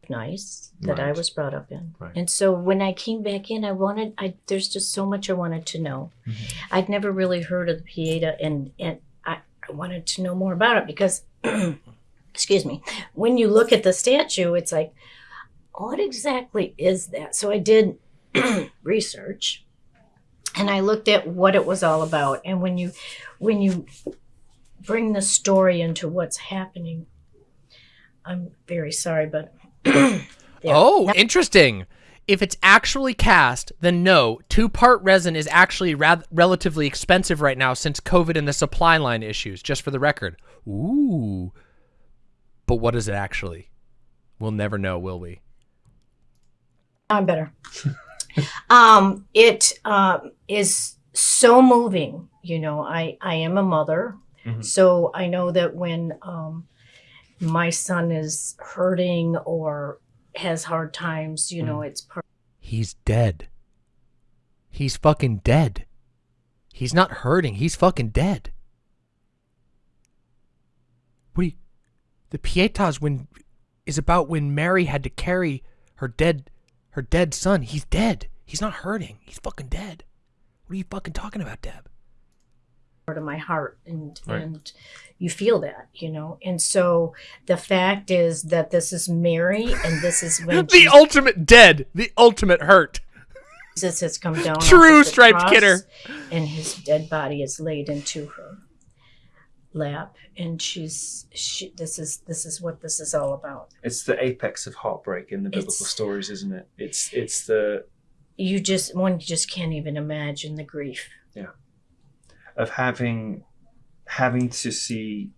nice that I was brought up in. Right. And so when I came back in, I wanted, I there's just so much I wanted to know. Mm-hmm. I'd never really heard of the Pieta, and and I, I wanted to know more about it because, excuse me, when you look at the statue, it's like, what exactly is that? So I did research, and I looked at what it was all about. And when you when you bring the story into what's happening, I'm very sorry, but. Yeah. Oh, interesting. If it's actually cast, then no, two-part resin is actually rath- relatively expensive right now since COVID and the supply line issues, just for the record. Ooh. But what is it actually? We'll never know, will we? I'm better. um, it um, is so moving. You know, I I am a mother, Mhm. so I know that when um, my son is hurting or has hard times, you know, it's part. He's dead. He's fucking dead. He's not hurting. He's fucking dead. What do you... The Pietas when is about when Mary had to carry her dead her dead son. He's dead. He's not hurting. He's fucking dead. What are you fucking talking about, Deb? part of my heart and Right. and you feel that you know and so the fact is that this is mary and this is when The ultimate dead. The ultimate hurt. jesus has come down True striped cross, kidder. and his dead body is laid into her lap and she's she this is this is what this is all about It's the apex of heartbreak in the biblical It's- stories, isn't it? It's it's the you just one just can't even imagine the grief Yeah. of having having to see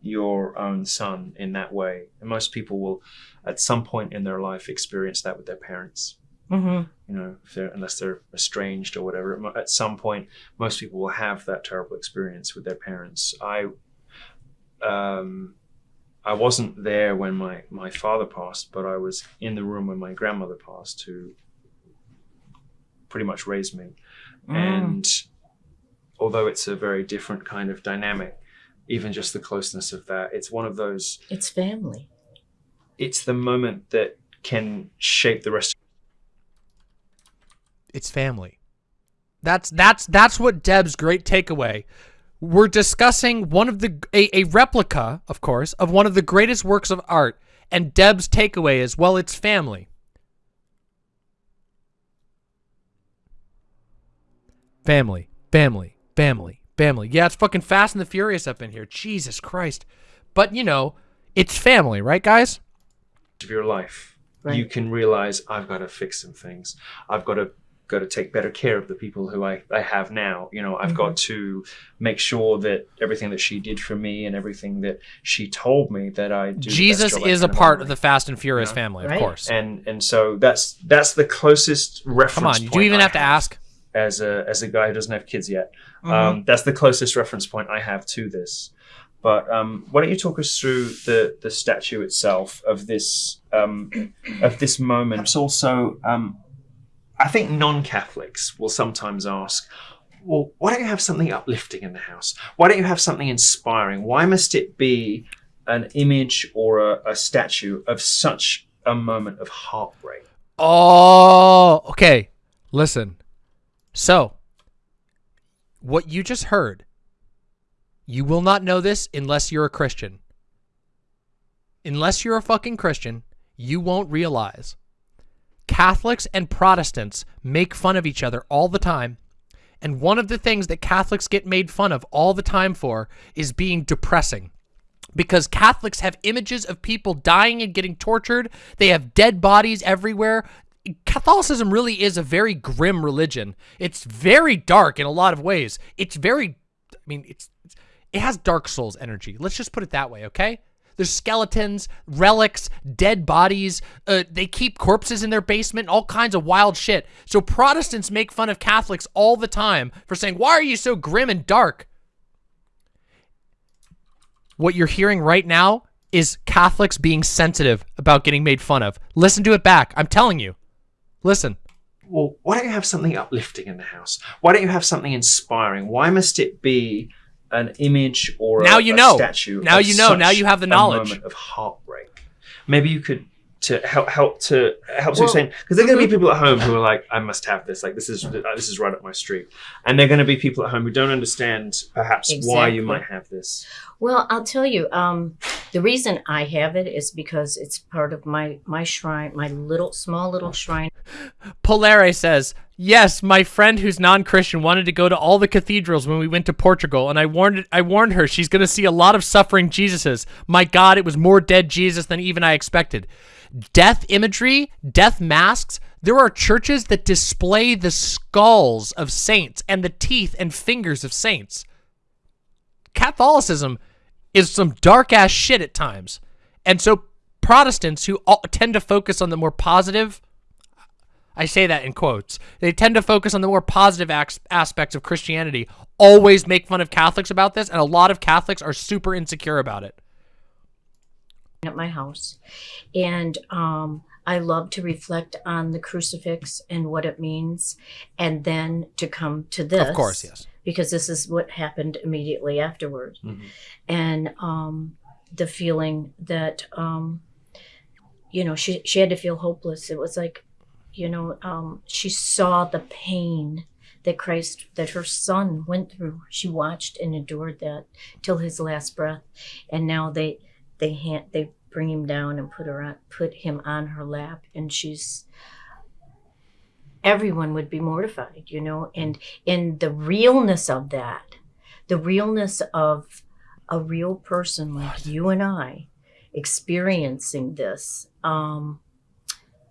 your own son in that way. And most people will, at some point in their life, experience that with their parents. Mm-hmm. You know, if they're, unless they're estranged or whatever. At some point, most people will have that terrible experience with their parents. I, um, I wasn't there when my, my father passed, but I was in the room when my grandmother passed, who pretty much raised me. Mm. And although it's a very different kind of dynamic, even just the closeness of that, it's one of those, It's family. it's the moment that can shape the rest. It's family. That's that's that's what Deb's great takeaway. We're discussing one of the a, a replica, of course, of one of the greatest works of art, and Deb's takeaway is well, it's family. Family, family, family, family. Yeah, it's fucking Fast and the Furious up in here. Jesus Christ. But you know, it's family, right, guys? of your life, Right. you can realize I've got to fix some things. I've got to got to take better care of the people who I, I have now. You know, I've got to make sure that everything that she did for me and everything that she told me that I do. the best Jesus job I is a part of the Fast and Furious Yeah. family, of course. and and so that's that's the closest reference. Come on, do you point even I have to ask? as a as a guy who doesn't have kids yet. Mm-hmm. Um, that's the closest reference point I have to this. But um, why don't you talk us through the the statue itself of this um, of this moment? It's also um, I think non-Catholics will sometimes ask. Well, why don't you have something uplifting in the house? Why don't you have something inspiring? Why must it be an image or a, a statue of such a moment of heartbreak? Oh, okay. Listen. So, what you just heard, you will not know this unless you're a Christian. Unless you're a fucking Christian, you won't realize. Catholics and Protestants make fun of each other all the time. And one of the things that Catholics get made fun of all the time for is being depressing because Catholics have images of people dying and getting tortured. They have dead bodies everywhere. Catholicism really is a very grim religion. It's very dark in a lot of ways. It's very, I mean, it's it has Dark Souls energy. Let's just put it that way, okay? There's skeletons, relics, dead bodies. Uh, they keep corpses in their basement, all kinds of wild shit. So Protestants make fun of Catholics all the time for saying, "Why are you so grim and dark?" what you're hearing right now is Catholics being sensitive about getting made fun of. Listen to it back. I'm telling you. Listen. well, why don't you have something uplifting in the house? Why don't you have something inspiring? Why must it be an image or Now a, you know. statue? Now you know. Now you have the knowledge. of heartbreak. Maybe you could to help help to help to explain because there are going to be people at home who are like, I must have this. Like this is this is right up my street, and there are going to be people at home who don't understand perhaps why you might have this. Well, I'll tell you, um, the reason I have it is because it's part of my my shrine, my little small little shrine. Polare says, "Yes, my friend who's non-Christian wanted to go to all the cathedrals when we went to Portugal, and I warned I warned her she's going to see a lot of suffering Jesuses. My God, it was more dead Jesus than even I expected. Death imagery, death masks. There are churches that display the skulls of saints and the teeth and fingers of saints. Catholicism is some dark ass shit at times, and so Protestants who tend to focus on the more positive." I say that in quotes. They tend to focus on the more positive aspects of Christianity, always make fun of Catholics about this, and a lot of Catholics are super insecure about it. At my house. And um, i love to reflect on the crucifix and what it means and then to come to this. Of course, yes. because this is what happened immediately afterwards Mhm. and um, the feeling that um, you know she, she had to feel hopeless. It was like you know um, she saw the pain that christ that her son went through. She watched and endured that till his last breath. And now they they hand they bring him down and put her on put him on her lap and she's everyone would be mortified you know? And in the realness of that the realness of a real person like you and i experiencing this um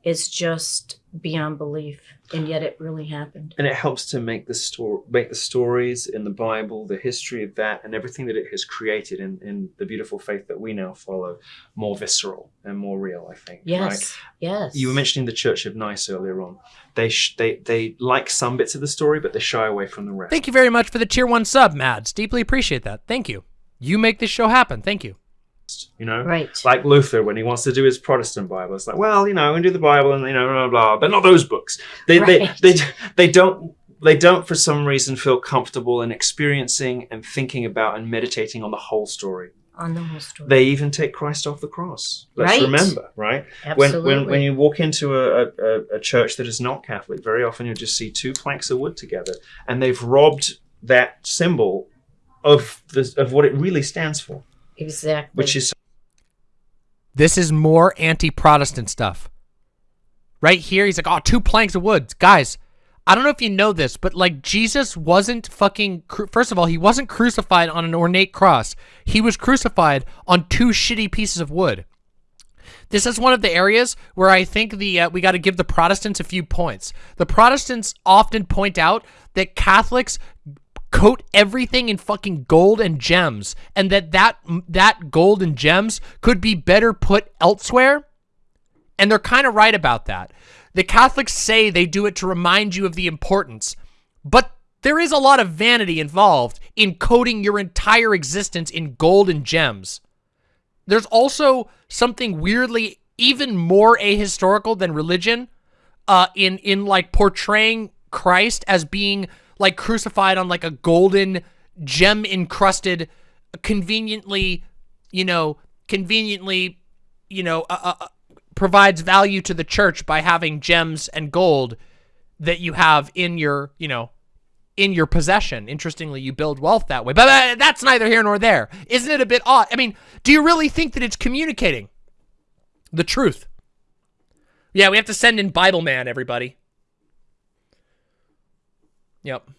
is just beyond belief and yet it really happened and it helps to make the story make the stories in the bible the history of that and everything that it has created in, in the beautiful faith that we now follow more visceral and more real i think yes right? yes you were mentioning the church of nice earlier on they sh- they they like some bits of the story but they shy away from the rest Thank you very much for the tier one sub, Mads. Deeply appreciate that. Thank you. You make this show happen. Thank you. You know, Right. like Luther when he wants to do his Protestant Bible. It's like, well, you know, and do the Bible and you know, blah blah, blah but not those books. They Right. they, they they don't they don't for some reason feel comfortable in experiencing and thinking about and meditating on the whole story. On the whole story. They even take Christ off the cross. Let's Right. remember, right? When, Absolutely. when when you walk into a, a, a church that is not Catholic, very often you'll just see two planks of wood together, and they've robbed that symbol of the of what it really stands for, exactly. which is This is more anti-Protestant stuff. Right here, he's like, "Oh, two planks of wood, guys." I don't know if you know this, but like Jesus wasn't fucking. First of all, he wasn't crucified on an ornate cross. He was crucified on two shitty pieces of wood. This is one of the areas where I think the uh, we got to give the Protestants a few points. The Protestants often point out that Catholics coat everything in fucking gold and gems, and that that that gold and gems could be better put elsewhere. And they're kind of right about that. The Catholics say they do it to remind you of the importance, but there is a lot of vanity involved in coating your entire existence in gold and gems. There's also something weirdly even more ahistorical than religion uh, in in like portraying Christ as being like crucified on like a golden gem encrusted, conveniently, you know, conveniently, you know, uh, uh, provides value to the church by having gems and gold that you have in your, you know, in your possession. Interestingly, you build wealth that way. But uh, that's neither here nor there. Isn't it a bit odd? I mean, do you really think that it's communicating the truth? Yeah, we have to send in Bible Man, everybody. Yep.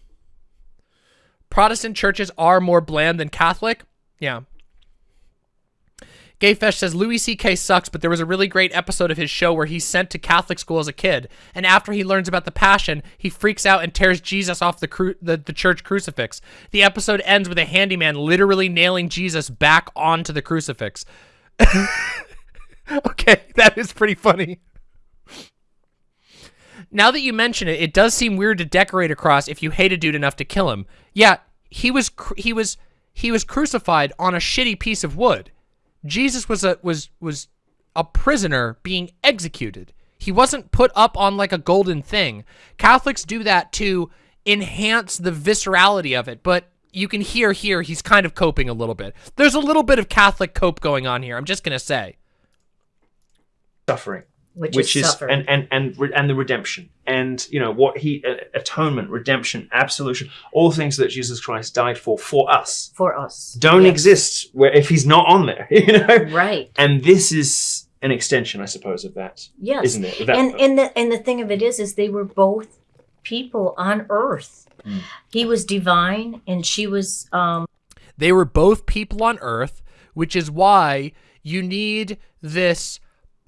Protestant churches are more bland than Catholic. Yeah. Gayfesh says Louis C.K. sucks, but there was a really great episode of his show where he's sent to Catholic school as a kid, and after he learns about the Passion, he freaks out and tears Jesus off the the, the church crucifix. The episode ends with a handyman literally nailing Jesus back onto the crucifix. okay, that is pretty funny. Now that you mention it, it does seem weird to decorate a cross if you hate a dude enough to kill him. Yeah, he was he was he was crucified on a shitty piece of wood. Jesus was a was was a prisoner being executed. He wasn't put up on like a golden thing. Catholics do that to enhance the viscerality of it, but you can hear here he's kind of coping a little bit. There's a little bit of Catholic cope going on here. I'm just going to say. suffering. Which, which is, is and and and re- and the redemption and you know what he uh, atonement redemption absolution all things that jesus christ died for for us for us. don't Yes. exist where if he's not on there you know Right. and this is an extension i suppose of that Yes. isn't it that- and and the and the thing of it is is they were both people on earth. Mm. He was divine and she was um They were both people on Earth, which is why you need this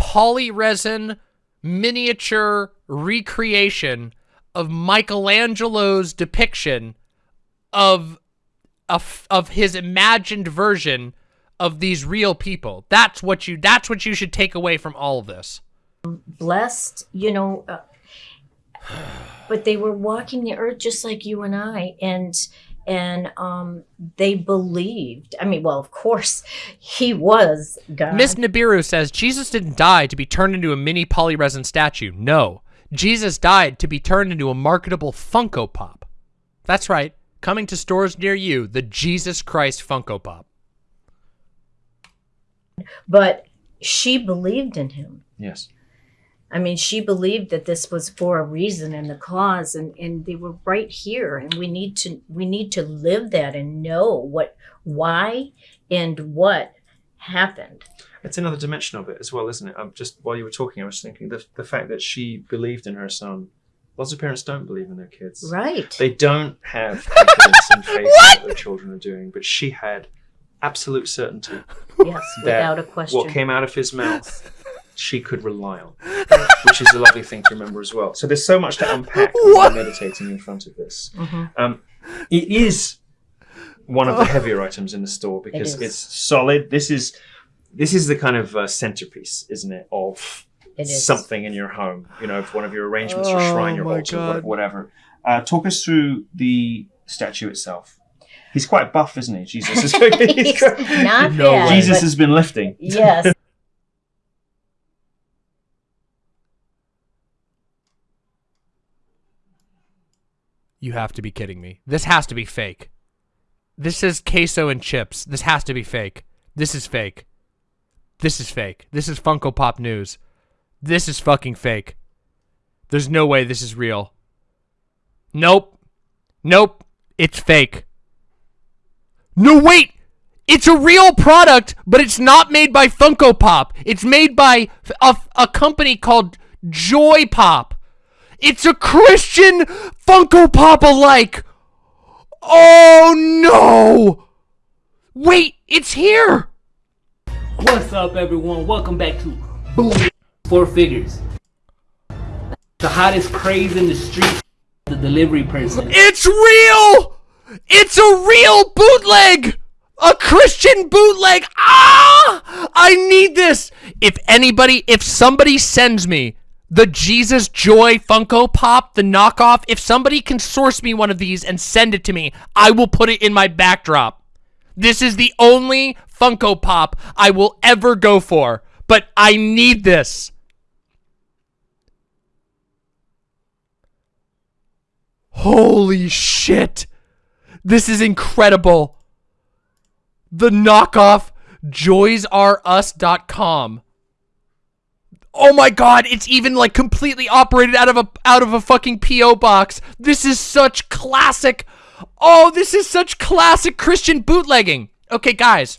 polyresin miniature recreation of Michelangelo's depiction of of, of his imagined version of these real people. That's what you that's what you should take away from all of this. blessed, you know, uh, but they were walking the earth just like you and I and and um they believed. I mean, well, of course, he was God. Miss Nibiru says Jesus didn't die to be turned into a mini polyresin statue. No. Jesus died to be turned into a marketable Funko Pop. That's right. Coming to stores near you, the Jesus Christ Funko Pop. but she believed in him. yes I mean, she believed that this was for a reason and the cause, and, and they were right here. And we need to we need to live that and know what why and what happened. it's another dimension of it as well isn't it um, just while you were talking i was thinking the, the fact that she believed in her son lots of parents don't believe in their kids Right. They don't have confidence and faith in what their children are doing, but she had absolute certainty yes, without a question. what came out of his mouth she could rely on, which is a lovely thing to remember as well. So there's so much to unpack when meditating in front of this. Mhm. Um, it is one of the heavier items in the store because is. it's solid. This is this is the kind of uh, centerpiece, isn't it, of It something in your home, you know, if one of your arrangements, your Oh shrine, your altar, God. whatever. Uh, talk us through the statue itself. He's quite buff, isn't he? Jesus. is he's He's not No bad. Jesus has been lifting. yes. You have to be kidding me. This has to be fake. This is queso and chips. This has to be fake. This is fake. This is fake. This is Funko Pop news. This is fucking fake. There's no way this is real. Nope. Nope. It's fake. No, wait! It's a real product, but it's not made by Funko Pop. It's made by a, a company called Joy Pop. It's a Christian Funko Pop alike. Oh no! Wait, it's here! What's up, everyone? Welcome back to Boom Four Figures. The hottest craze in the street, the delivery person. It's real! It's a real bootleg! A Christian bootleg! Ah! I need this! If anybody, if somebody sends me the Jesus Joy Funko Pop, the knockoff, if somebody can source me one of these and send it to me, I will put it in my backdrop. This is the only Funko Pop I will ever go for, but I need this. Holy shit. This is incredible. The knockoff joysrus.com. Oh my god, it's even like completely operated out of a out of a fucking PO box. This is such classic. Oh, this is such classic Christian bootlegging. Okay, guys.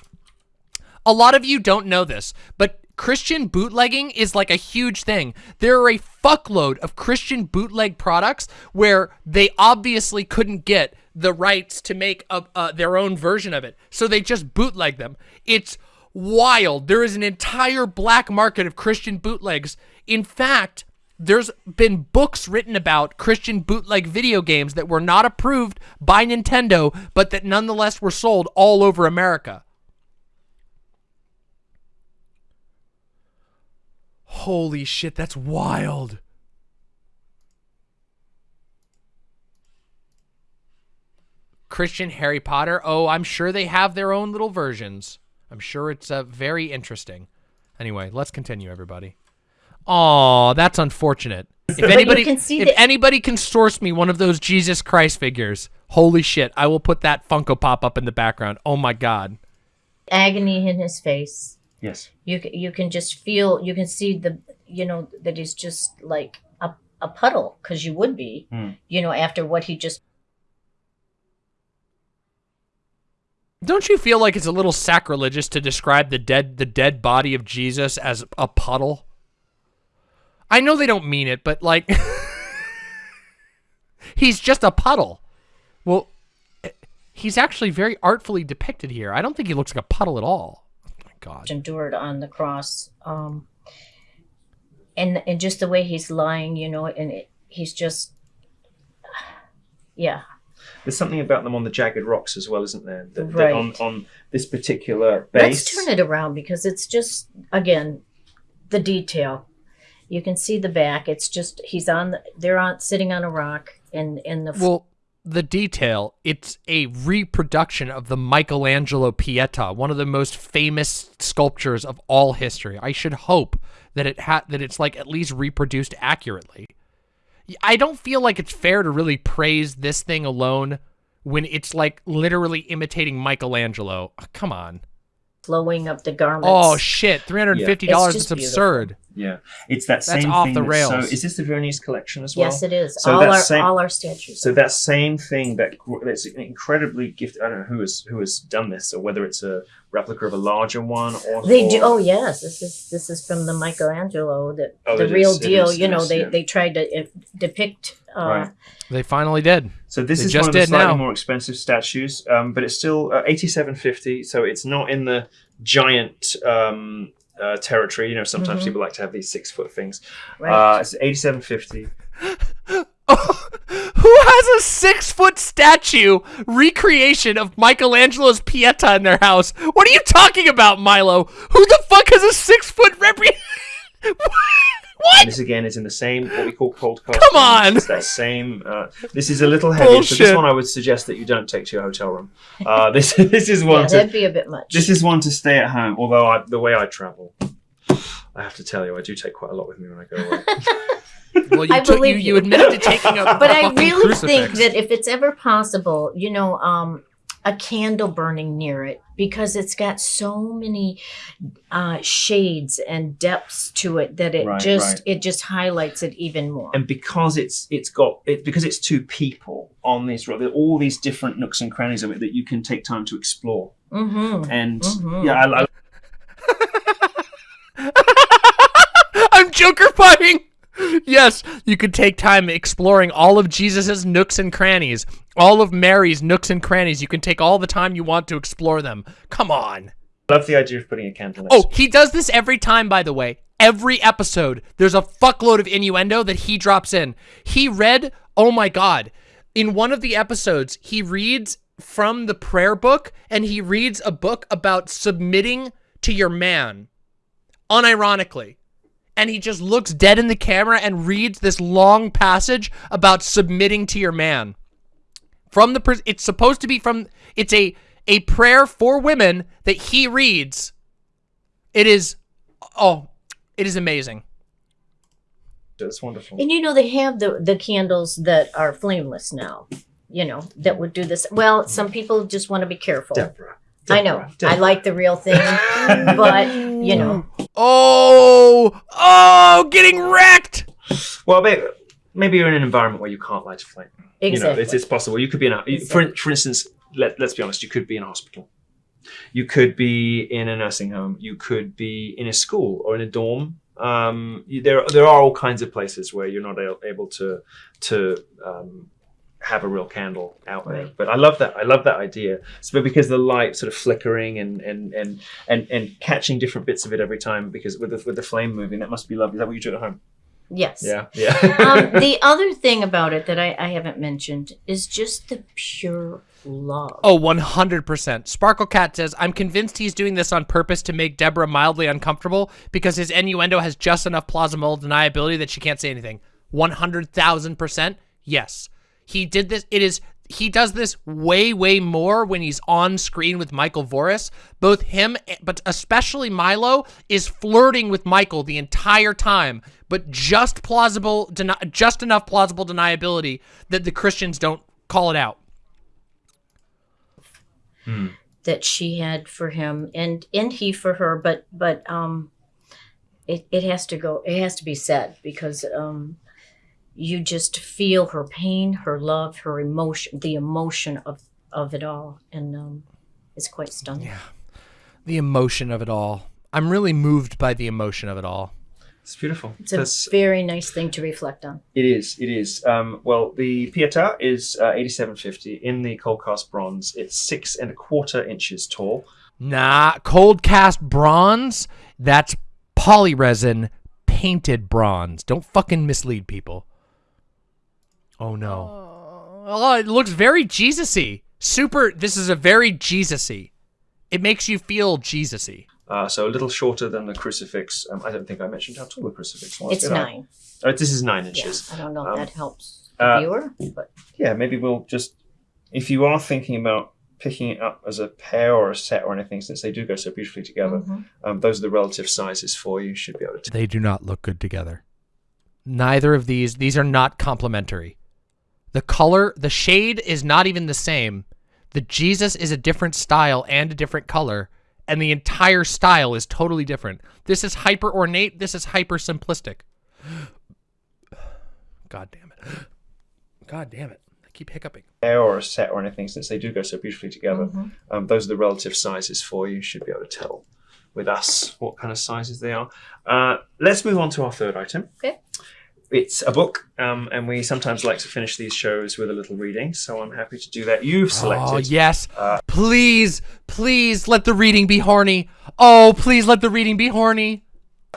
A lot of you don't know this, but Christian bootlegging is like a huge thing. There are a fuckload of Christian bootleg products where they obviously couldn't get the rights to make a, uh, their own version of it. So they just bootleg them. It's wild. There is an entire black market of Christian bootlegs. In fact, there's been books written about Christian bootleg video games that were not approved by Nintendo, but that nonetheless were sold all over America. Holy shit, that's wild. Christian Harry Potter. Oh, I'm sure they have their own little versions. I'm sure it's uh, very interesting. Anyway, let's continue, everybody. Aw, that's unfortunate. If anybody, can see if anybody can source me one of those Jesus Christ figures, holy shit, I will put that Funko Pop up in the background. Oh my god. Agony in his face. Yes. You you can just feel. You can see the. You know that he's just like a a puddle because you would be. Hmm. You know after what he just Don't you feel like it's a little sacrilegious to describe the dead the dead body of Jesus as a puddle? I know they don't mean it, but like he's just a puddle. Well, he's actually very artfully depicted here. I don't think he looks like a puddle at all. Oh my god. endured on the cross. Um, and and just the way he's lying, you know, and it, he's just, yeah, There's something about them on the jagged rocks as well, isn't there? That, that Right. on, on this particular base. Let's turn it around because it's just again the detail. You can see the back. It's just he's on. The, they're on sitting on a rock, and and the Well, the detail, it's a reproduction of the Michelangelo Pieta, one of the most famous sculptures of all history. I should hope that it ha- that it's like at least reproduced accurately. I don't feel like it's fair to really praise this thing alone when it's like literally imitating Michelangelo. Oh, come on. flowing up the garments. Oh shit, $350. It's It's, just absurd. Yeah, it's that That's same off thing. the that's rails. So, is this the Veronese collection as well? yes, it is. So all that our same- all our statues. So that same thing that that's incredibly gifted. I don't know who has who has done this, or whether it's a replica of a larger one, or They or- do. Oh yes, this is this is from the Michelangelo. That Oh, the real is, deal. is, you know, is, they yeah. they tried to uh, depict. Uh, Right. They finally did. So this They is just one of the slightly now. more expensive statues, um, but it's still uh, eighty-seven fifty. So it's not in the giant um, uh, territory. You know, sometimes Mhm. people like to have these six-foot things. Right. Uh, it's eighty-seven fifty. Who has a six foot statue recreation of Michelangelo's Pieta in their house? What are you talking about, Milo? Who the fuck has a six foot repre? And this again is in the same what we call cold cast. Come on! It's that same. Uh, this is a little heavy, so this one I would suggest that you don't take to your hotel room. Uh, this this is one Yeah, to that'd be a bit much. this is one to stay at home. Although I, the way I travel, I have to tell you, I do take quite a lot with me when I go away. Well, you I took, believe you you. admitted to taking a but I fucking really think that if it's ever possible, you know, um, a candle burning near it because it's got so many uh, shades and depths to it that it Right, just right. it just highlights it even more. and because it's it's got it because it's two people on this road, all these different nooks and crannies of it that you can take time to explore. hmm And Mhm. yeah, I, I, I'm Joker fighting. Yes, you could take time exploring all of Jesus's nooks and crannies, all of Mary's nooks and crannies. You can take all the time you want to explore them. Come on. love the idea of putting a candle. Oh, he does this every time, by the way. Every episode, there's a fuckload of innuendo that he drops in. He read, oh my God, in one of the episodes, he reads from the prayer book and he reads a book about submitting to your man, unironically. And he just looks dead in the camera and reads this long passage about submitting to your man. From the, pers- it's supposed to be from, it's a, a prayer for women that he reads it is, oh, it is amazing. That's wonderful. And you know they have the the candles that are flameless now. You know that would do this. Well, some people just want to be careful. Deborah. I know. I like the real thing, but you know, Oh, oh, getting wrecked. Well, maybe, maybe you're in an environment where you can't light a flame. You know, exactly. it's, it's possible. You could be in a, for, for instance, let, let's be honest, you could be in a hospital. You could be in a nursing home. You could be in a school or in a dorm. Um, you, there, there are all kinds of places where you're not a- able to, to um, have a real candle out there. Right. But I love that. I love that idea. So because the light sort of flickering and and and and, and catching different bits of it every time because with the, with the flame moving, that must be lovely. Is that what you do at home? yes. Yeah, yeah. um, the other thing about it that I, I haven't mentioned is just the pure love. Oh, 100%. Sparkle Cat says, I'm convinced he's doing this on purpose to make Deborah mildly uncomfortable because his innuendo has just enough plausible deniability that she can't say anything. 100,000%. Yes. He did this. It is. He does this way, way more when he's on screen with Michael Voris. Both him, but especially Milo, is flirting with Michael the entire time, but just plausible, just enough plausible deniability that the Christians don't call it out. that she had for him and and he for her but but um it, it has to go it has to be said because um you just feel her pain her love her emotion the emotion of of it all and um it's quite stunning Yeah, the emotion of it all. I'm really moved by the emotion of it all. It's beautiful. it's a That's- very nice thing to reflect on It is. It is. Um, well, the Pietà is uh, eighty-seven fifty in the cold cast bronze. It's six and a quarter inches tall. Nah, cold cast bronze, that's polyresin painted bronze. Don't fucking mislead people. Oh no. Oh, it looks very Jesus-y. Super, this is a very Jesus-y. It makes you feel Jesus-y. Uh, so a little shorter than the crucifix. Um, I don't think I mentioned how tall the crucifix was. it's did I? nine Oh, this is nine yeah inches. i don't know Um, if that helps the uh, viewer but Yeah, maybe we'll just, if you are thinking about picking it up as a pair or a set or anything, since they do go so beautifully together, Mhm. um, those are the relative sizes for you. Should be able to. They do not look good together. Neither of these, these are not complementary. The color, the shade is not even the same. The Jesus is a different style and a different color, and the entire style is totally different. This is hyper ornate, this is hyper simplistic. God damn it. God damn it. I keep hiccuping. pair or a set or anything, since they do go so beautifully together, Mm-hmm. um, those are the relative sizes for you. Should be able to tell with us what kind of sizes they are. Uh, let's move on to our third item. Okay. It's a book, um, and we sometimes like to finish these shows with a little reading, so I'm happy to do that. You've selected Oh, yes. please, please let the reading be horny. Oh, please let the reading be horny.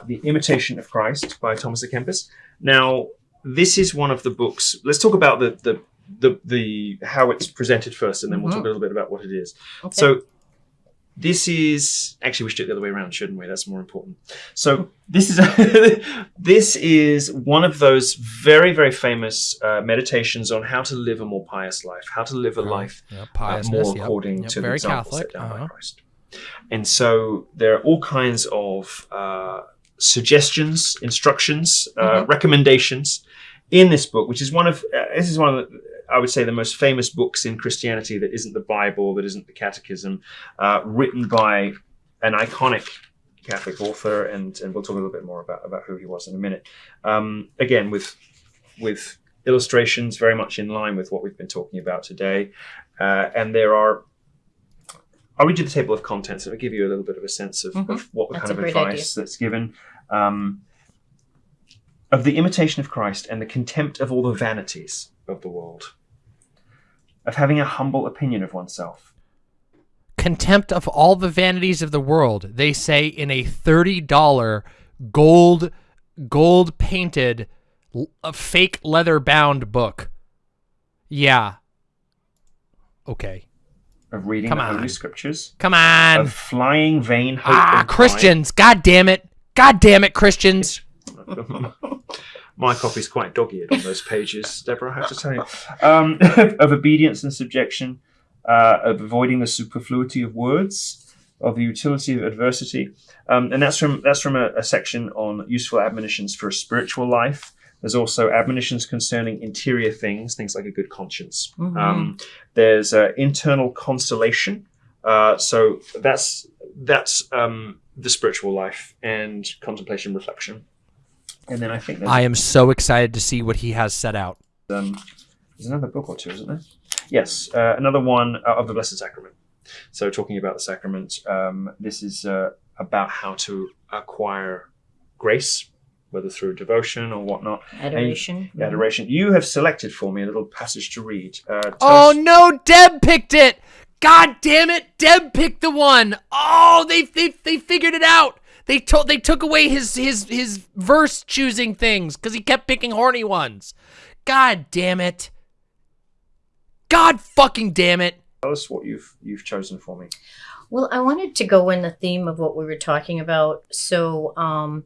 The Imitation of Christ by Thomas à Kempis. Now, this is one of the books. Let's talk about the the the, the how it's presented first, and then we'll Mhm. talk a little bit about what it is. Okay. So, this is actually we should do it the other way around, shouldn't we? That's more important. So this is this is one of those very very famous uh, meditations on how to live a more pious life, how to live a life Yep, uh, more yep, according yep, to the very example Catholic. set down by uh-huh. Christ. And so there are all kinds of uh, suggestions, instructions, uh, Mm-hmm. recommendations in this book, which is one of uh, this is one of the, I would say the most famous books in Christianity that isn't the Bible, that isn't the Catechism, uh, written by an iconic Catholic author, and and we'll talk a little bit more about about who he was in a minute. Um, again, with with illustrations very much in line with what we've been talking about today, uh, and there are. I'll read you the table of contents. It'll give you a little bit of a sense of, Mhm. of what the That's kind of advice that's given. Um, of the imitation of Christ and the contempt of all the vanities of the world, of having a humble opinion of oneself, Contempt of all the vanities of the world, they say in a $30 gold gold painted l- a fake leather bound book. Yeah. Okay. of reading Come the on. Holy Scriptures, Come on. of flying vain hope. Ah, and pride. Christians. God damn it. God damn it, Christians. My copy's quite dog-eared on those pages, Deborah. I have to tell you, um, of obedience and subjection, uh, of avoiding the superfluity of words, of the utility of adversity, um, and that's from that's from a, a section on useful admonitions for a spiritual life. There's also admonitions concerning interior things, things like a good conscience. Mhm. Um, there's uh, internal consolation. Uh, so that's that's um, the spiritual life and contemplation, reflection. And then I think there's, I am so excited to see what he has set out. um, there's another book or two, isn't there? Yes, uh, another one uh, of the Blessed Sacrament. So talking about the sacrament, um, this is uh, about how to acquire grace, whether through devotion or whatnot. Adoration. Adoration. You have selected for me a little passage to read. Uh, Oh us- no, Deb picked it. God damn it, Deb picked the one. Oh, they they they figured it out. They told they took away his his his verse choosing things because he kept picking horny ones. God damn it. God fucking damn it. tell us what you've you've chosen for me. Well, I wanted to go in the theme of what we were talking about. So um,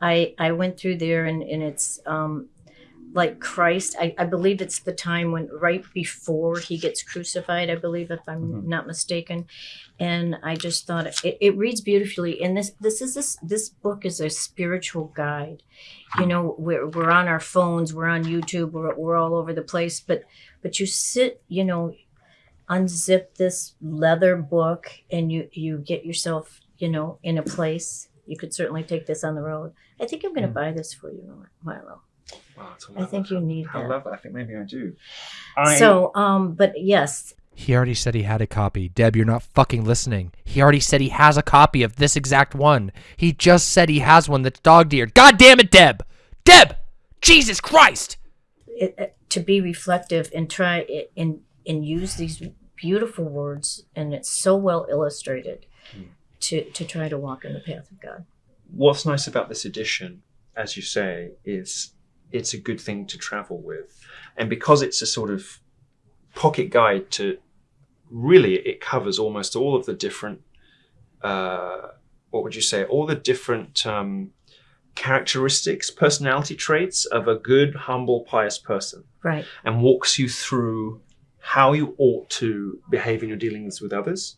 I I went through there and, and it's um, like Christ. I, I believe it's the time when right before he gets crucified, I believe, if I'm Mhm. not mistaken. And I just thought it, it reads beautifully. And this this is this this book is a spiritual guide. You know, we're we're on our phones, we're on YouTube, we're, we're all over the place, but but you sit, you know, unzip this leather book and you you get yourself you know in a place you could certainly take this on the road i think i'm going to Mm. buy this for you milo Wow, it's a i think you need How that lovely. I think maybe I do. I, so um but yes He already said he had a copy. Deb, you're not fucking listening. He already said he has a copy of this exact one. He just said he has one that's dog eared. God damn it, Deb! Deb! Jesus Christ! it, it- to be reflective and try it and and use these beautiful words and it's so well illustrated Hmm. to to try to walk in the path of god what's nice about this edition, as you say, is it's a good thing to travel with, and because it's a sort of pocket guide to really it covers almost all of the different uh, what would you say? All the different um, characteristics personality traits of a good humble pious person. Right. And walks you through how you ought to behave in your dealings with others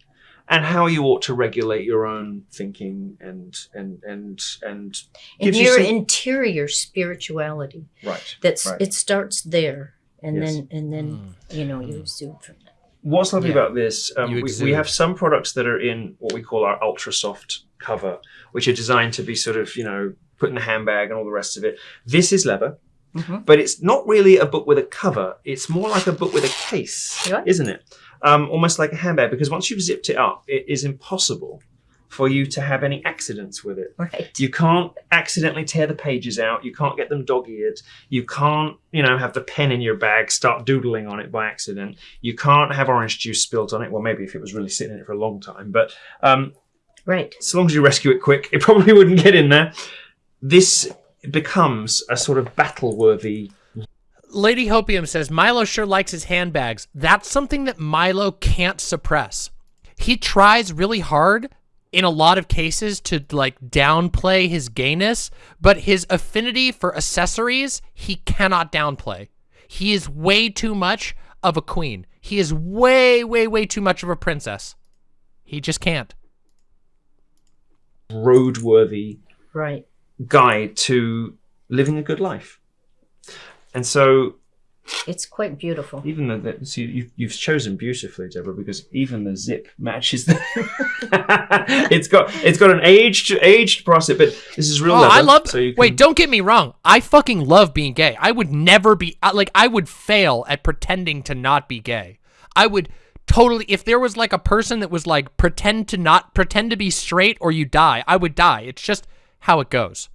and how you ought to regulate your own thinking and and and and and Gives you your some- interior spirituality right that's Right. it starts there and Yes. then and then Mm. you know you exude from that what's lovely Yeah. about this um, we, we have some products that are in what we call our ultra soft cover which are designed to be sort of you know put in a handbag and all the rest of it this is leather Mhm. but it's not really a book with a cover it's more like a book with a case Yeah. isn't it um, almost like a handbag because once you've zipped it up it is impossible for you to have any accidents with it right You can't accidentally tear the pages out. You can't get them dog-eared. You can't, you know, have the pen in your bag, start doodling on it by accident. You can't have orange juice spilt on it. Well, maybe if it was really sitting in it for a long time, but um, right as long as you rescue it quick, it probably wouldn't get in there. This becomes a sort of battle-worthy. Lady Hopium says Milo sure likes his handbags. That's something that Milo can't suppress. he tries really hard in a lot of cases to like downplay his gayness, but his affinity for accessories he cannot downplay. He is way too much of a queen. He is way, way, way too much of a princess. He just can't. roadworthy Right. guide to living a good life. And so It's quite beautiful. even the, the see, you've, you've chosen beautifully, Deborah, because even the zip matches the. it's got it's got an aged aged process, but this is real Oh, leather. I love. So you can, Wait, don't get me wrong. I fucking love being gay. I would never be like. I would fail at pretending to not be gay. I would totally. If there was like a person that was like pretend to not pretend to be straight or you die, I would die. It's just how it goes.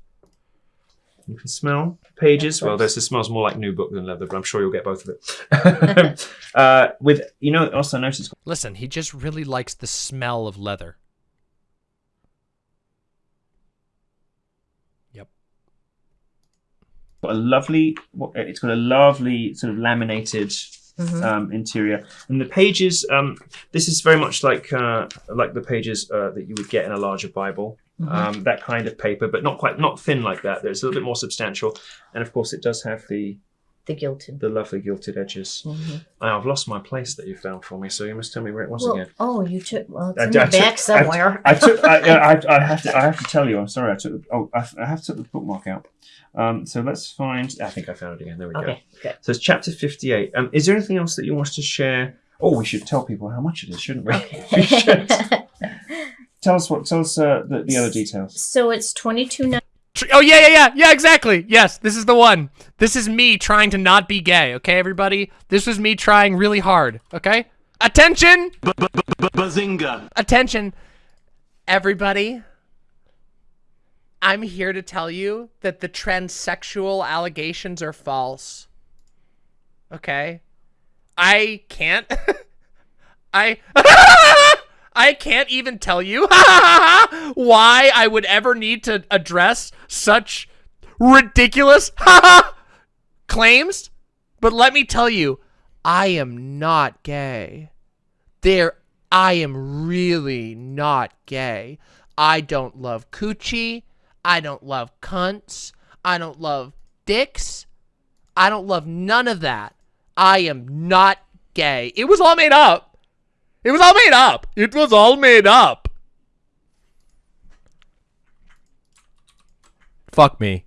You can smell pages. Well, this, this smells more like new book than leather, but I'm sure you'll get both of it. uh, with you know, also notice Listen, he just really likes the smell of leather. Yep. got a lovely. It's got a lovely sort of laminated Mhm. um, interior, and the pages. Um, this is very much like uh, like the pages uh, that you would get in a larger Bible. Um, that kind of paper, but not quite not thin like that. It's a little bit more substantial, and of course, it does have the The gilded. the lovely gilded edges. Mhm. Oh, I've lost my place that you found for me, so you must tell me where it was Well, again. oh, you took. Well, it's I- in the I took- back somewhere. I took. I, I, I have to. I have to tell you. I'm sorry. I took. Oh, I, I have to take the bookmark out. Um, so let's find. I think I found it again. There we go. okay. So it's chapter 58. Um, is there anything else that you want us to share? Oh, we should tell people how much it is, shouldn't we? we should. Tell us what. Tell us uh, the, the other details. so it's twenty two Tr- Oh yeah, yeah, yeah, yeah, exactly. Yes, this is the one. This is me trying to not be gay. Okay, everybody. This was me trying really hard. Okay. Attention. Bazinga! Attention, everybody. I'm here to tell you that the transsexual allegations are false. Okay? I can't. I. I can't even tell you why I would ever need to address such ridiculous claims. But let me tell you, I am not gay. There, I am really not gay. I don't love coochie. I don't love cunts. I don't love dicks. I don't love none of that. I am not gay. It was all made up. It was all made up. It was all made up. Fuck me.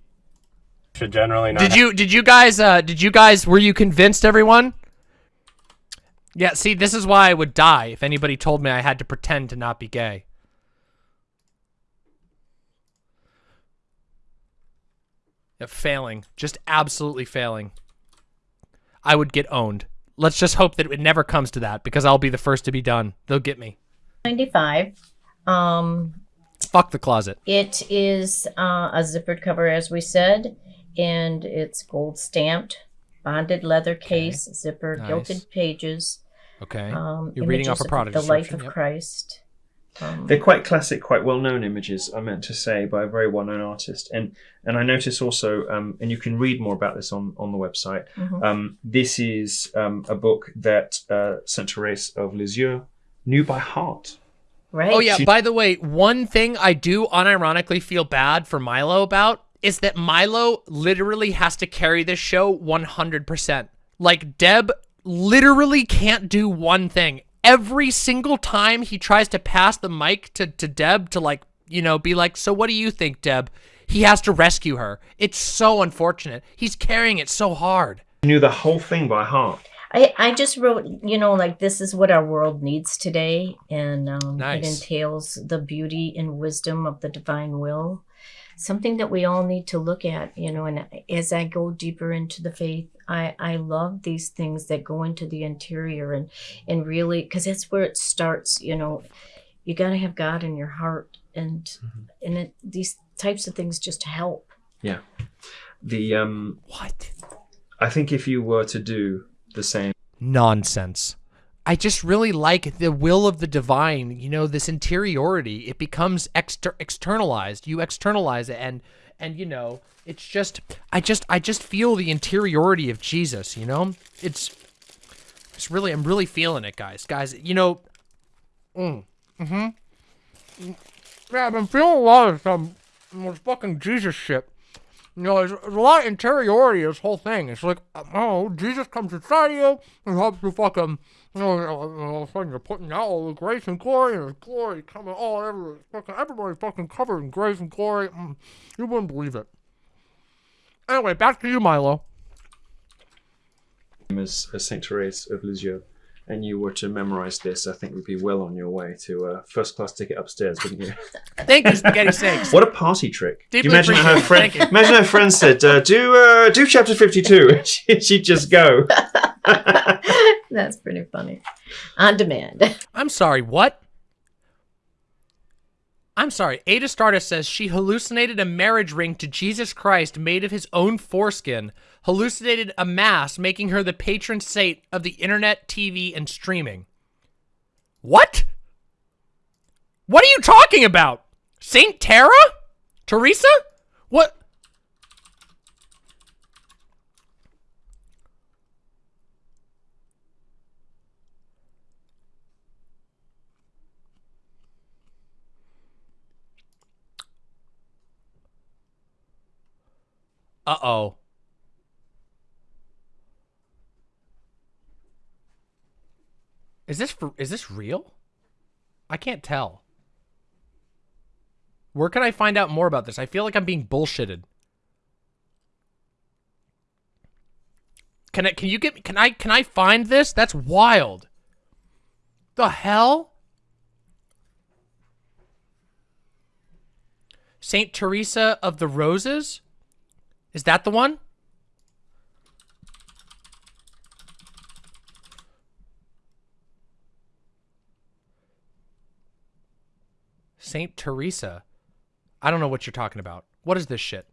Should generally not. Did you did you guys uh did you guys were you convinced everyone? Yeah, see, this is why I would die if anybody told me I had to pretend to not be gay. Yeah, failing. Just absolutely failing. I would get owned. Let's just hope that it never comes to that because I'll be the first to be done. They'll get me. ninety five. Um, Fuck the closet. it is uh, a zippered cover, as we said, and it's gold stamped, bonded leather case, zipper, Nice. gilded pages. Okay. Um, You're reading off a product The life of yep. Christ. Um, They're quite classic, quite well-known images. I meant to say by a very well-known artist, and and I notice also, um, and you can read more about this on on the website. Mhm. Um, this is um, a book that uh, Saint Therese of Lisieux knew by heart. right. Oh yeah, by the way, one thing I do unironically feel bad for Milo about is that Milo literally has to carry this show 100%. Like Deb literally can't do one thing. Every single time he tries to pass the mic to, to Deb to like, you know, be like, so what do you think, Deb? He has to rescue her. It's so unfortunate. He's carrying it so hard. He knew the whole thing by heart. I, I just wrote, you know, like this is what our world needs today, and um, Nice. it entails the beauty and wisdom of the divine will, something that we all need to look at, you know. And as I go deeper into the faith, I I love these things that go into the interior and and really because that's where it starts, you know. You got to have God in your heart, and and it, these types of things just help. Yeah. The um, What? I think if you were to do the same, nonsense. I just really like the will of the divine, you know, this interiority. It becomes exter- externalized. You externalize it and and you know, it's just I just I just feel the interiority of Jesus, you know? It's it's really I'm really feeling it, guys. Guys, you know, mm, mm-hmm. Yeah, I've been feeling a lot of some this fucking Jesus shit. You know, there's, there's a lot of interiority this whole thing. It's like, oh, Jesus comes inside you and helps you fucking, you know, all of a sudden you're putting out all the grace and glory, and the glory coming all over, fucking everybody fucking covered in grace and glory. Mm, you wouldn't believe it. Anyway, back to you, Milo. as Saint Therese of Lisieux, and you were to memorize this, I think we'd be well on your way to a first class ticket upstairs, wouldn't you? Thank you, Spaghetti Snakes. What a party trick! Do you Deeply imagine her appreciate friend? Thank you. Imagine her friend said, uh, "Do uh, do chapter fifty-two. She- She'd just go. That's pretty funny. On demand. I'm sorry, what? I'm sorry. Ada Stardust says she hallucinated a marriage ring to Jesus Christ made of his own foreskin, hallucinated a mass, making her the patron saint of the internet, TV, and streaming. What? What are you talking about? Saint Tara? Teresa? What? Uh-oh. Is this for is this real? I can't tell. Where can I find out more about this? I feel like I'm being bullshitted. Can I can you get me can I can I find this? That's wild. The hell? Saint Teresa of the Roses? Is that the one? Saint Teresa. I don't know what you're talking about. What is this shit?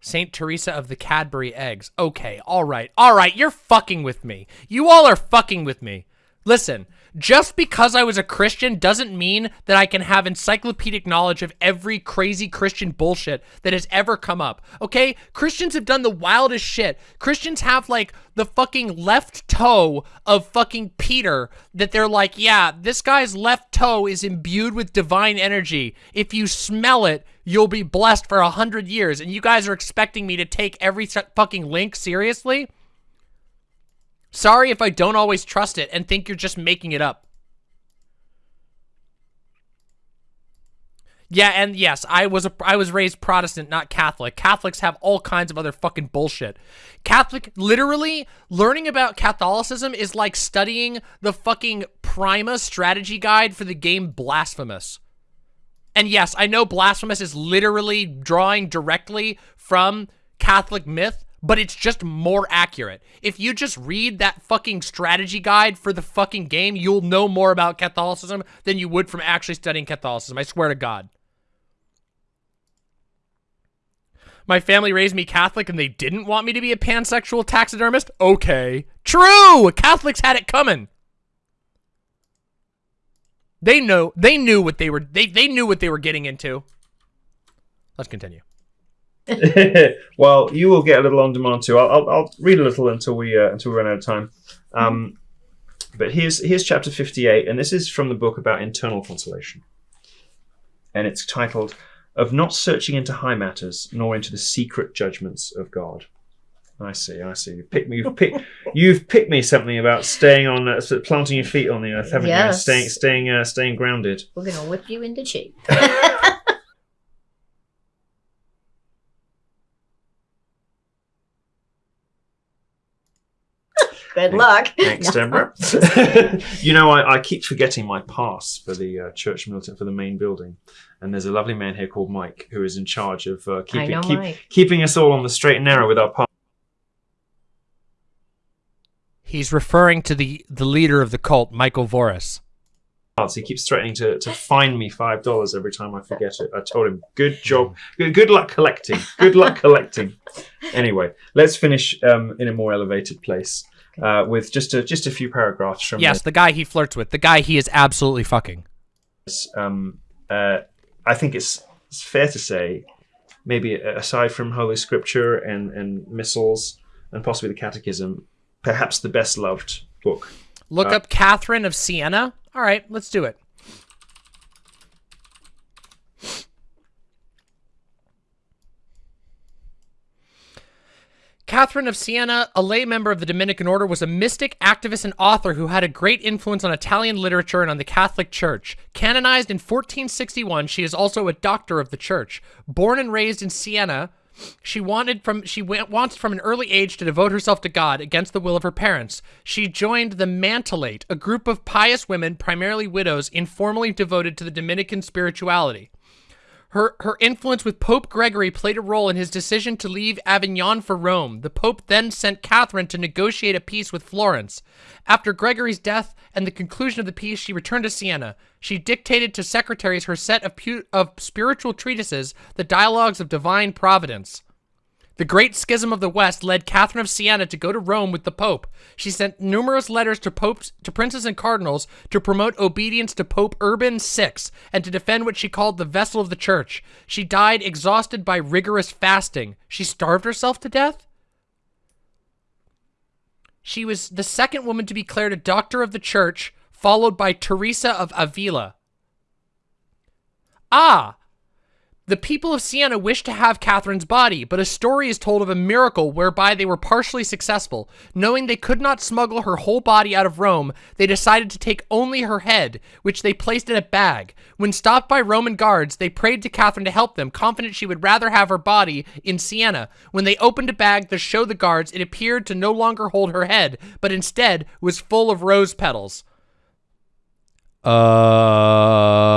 Saint Teresa of the Cadbury eggs. Okay, all right, all right. You're fucking with me. You all are fucking with me. Listen, just because I was a Christian doesn't mean that I can have encyclopedic knowledge of every crazy Christian bullshit that has ever come up. Okay? Christians have done the wildest shit. Christians have like the fucking left toe of fucking Peter that they're like, yeah, this guy's left toe is imbued with divine energy. If you smell it, you'll be blessed for a hundred years. And you guys are expecting me to take every fucking link seriously? Sorry if I don't always trust it and think you're just making it up. Yeah, and yes, I was a I was raised Protestant, not Catholic. Catholics have all kinds of other fucking bullshit. Catholic literally learning about Catholicism is like studying the fucking Prima strategy guide for the game Blasphemous. And yes, I know Blasphemous is literally drawing directly from Catholic myth, but it's just more accurate. If you just read that fucking strategy guide for the fucking game, you'll know more about Catholicism than you would from actually studying Catholicism. I swear to God. My family raised me Catholic and they didn't want me to be a pansexual taxidermist? Okay. True! Catholics had it coming. They know they knew what they were they they knew what they were getting into. Let's continue. well, you will get a little on demand too. I'll, I'll, I'll read a little until we uh, until we run out of time. Um, but here's here's chapter fifty-eight, and this is from the book about internal consolation, and it's titled "Of Not Searching into High Matters, Nor into the Secret Judgments of God." I see, I see. You picked me. You've picked. You've picked me something about staying on, uh, planting your feet on the earth, haven't you? Staying, staying, uh, staying grounded. We're gonna whip you into shape. Good luck. Thanks, Deborah. you know, I, I keep forgetting my pass for the uh, church militant for the main building, and there's a lovely man here called Mike who is in charge of uh, keeping keep, keeping us all on the straight and narrow with our pass. He's referring to the the leader of the cult, Michael Voris. He keeps threatening to, to fine me five dollars every time I forget it. I told him, "Good job, good, good luck collecting, good luck collecting." Anyway, let's finish um, in a more elevated place uh, with just a just a few paragraphs from Yes, the guy he flirts with, the guy he is absolutely fucking. Um, uh, I think it's, it's fair to say, maybe aside from Holy Scripture and and missals and possibly the Catechism, perhaps the best loved book Look up Catherine of Siena. All right, let's do it. Catherine of Siena, a lay member of the Dominican order, was a mystic, activist, and author who had a great influence on Italian literature and on the Catholic Church. Canonized in 1461, she is also a doctor of the Church. Born and raised in Siena, she wanted from she went, wanted from an early age to devote herself to God against the will of her parents. She joined the Mantellate, a group of pious women, primarily widows, informally devoted to the Dominican spirituality. Her, her influence with Pope Gregory played a role in his decision to leave Avignon for Rome. The Pope then sent Catherine to negotiate a peace with Florence. After Gregory's death and the conclusion of the peace, she returned to Siena. She dictated to secretaries her set of, of spiritual treatises, the Dialogues of Divine Providence. The Great Schism of the West led Catherine of Siena to go to Rome with the Pope. She sent numerous letters to popes, to princes and cardinals to promote obedience to Pope Urban VI and to defend what she called the vessel of the church. She died exhausted by rigorous fasting. She starved herself to death? She was the second woman to be declared a doctor of the church, followed by Teresa of Avila. Ah, the people of Siena wished to have Catherine's body, but a story is told of a miracle whereby they were partially successful. Knowing they could not smuggle her whole body out of Rome, they decided to take only her head, which they placed in a bag. When stopped by Roman guards, they prayed to Catherine to help them, confident she would rather have her body in Siena. When they opened a bag to show the guards, it appeared to no longer hold her head, but instead was full of rose petals. Uh...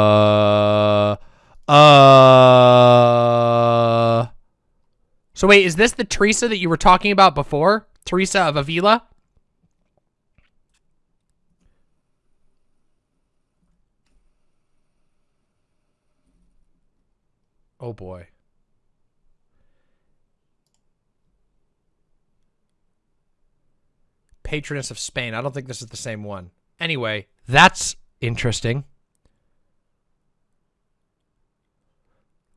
Uh. So wait, is this the Teresa that you were talking about before? Teresa of Avila? Oh boy. Patroness of Spain. I don't think this is the same one. Anyway, that's interesting.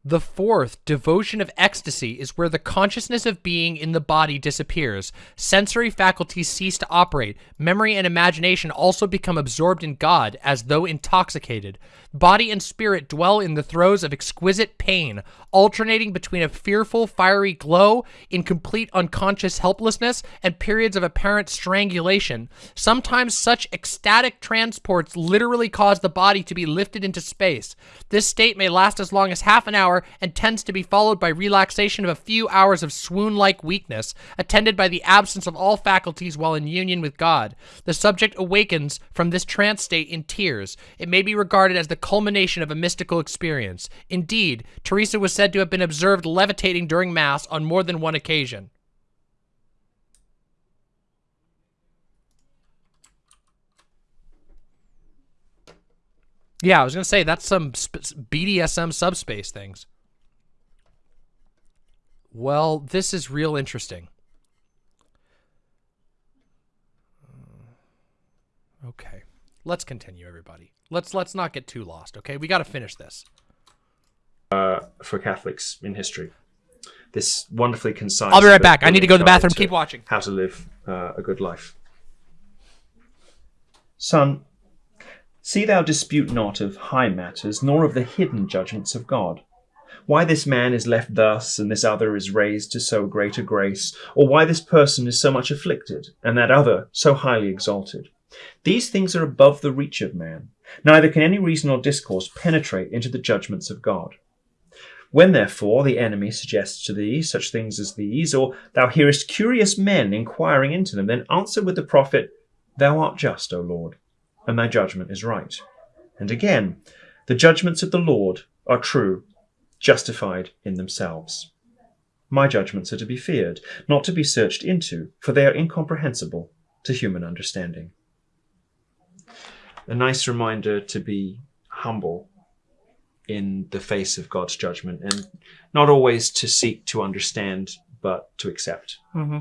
The fourth, devotion of ecstasy, is where the consciousness of being in the body disappears. Sensory faculties cease to operate. Memory and imagination also become absorbed in God, as though intoxicated. Body and spirit dwell in the throes of exquisite pain, alternating between a fearful, fiery glow, in complete unconscious helplessness, and periods of apparent strangulation. Sometimes such ecstatic transports literally cause the body to be lifted into space. This state may last as long as half an hour and tends to be followed by relaxation of a few hours of swoon-like weakness, attended by the absence of all faculties while in union with God. The subject awakens from this trance state in tears. It may be regarded as the culmination of a mystical experience. Indeed, Teresa was said to have been observed levitating during Mass on more than one occasion. Yeah, I was going to say, that's some BDSM subspace things. Well, this is real interesting. Okay. Let's continue, everybody. Let's let's not get too lost, okay? We got to finish this. Uh, for Catholics in history, this wonderfully concise. I'll be right back. I need to go to the bathroom. guide Keep watching. How to live uh, a good life. Son, see thou dispute not of high matters, nor of the hidden judgments of God. Why this man is left thus, and this other is raised to so great a grace, or why this person is so much afflicted, and that other so highly exalted. These things are above the reach of man, neither can any reason or discourse penetrate into the judgments of God. When, therefore, the enemy suggests to thee such things as these, or thou hearest curious men inquiring into them, then answer with the prophet, Thou art just, O Lord, and thy judgment is right. And again, the judgments of the Lord are true, justified in themselves. My judgments are to be feared, not to be searched into, for they are incomprehensible to human understanding. A nice reminder to be humble in the face of God's judgment and not always to seek to understand, but to accept. hmm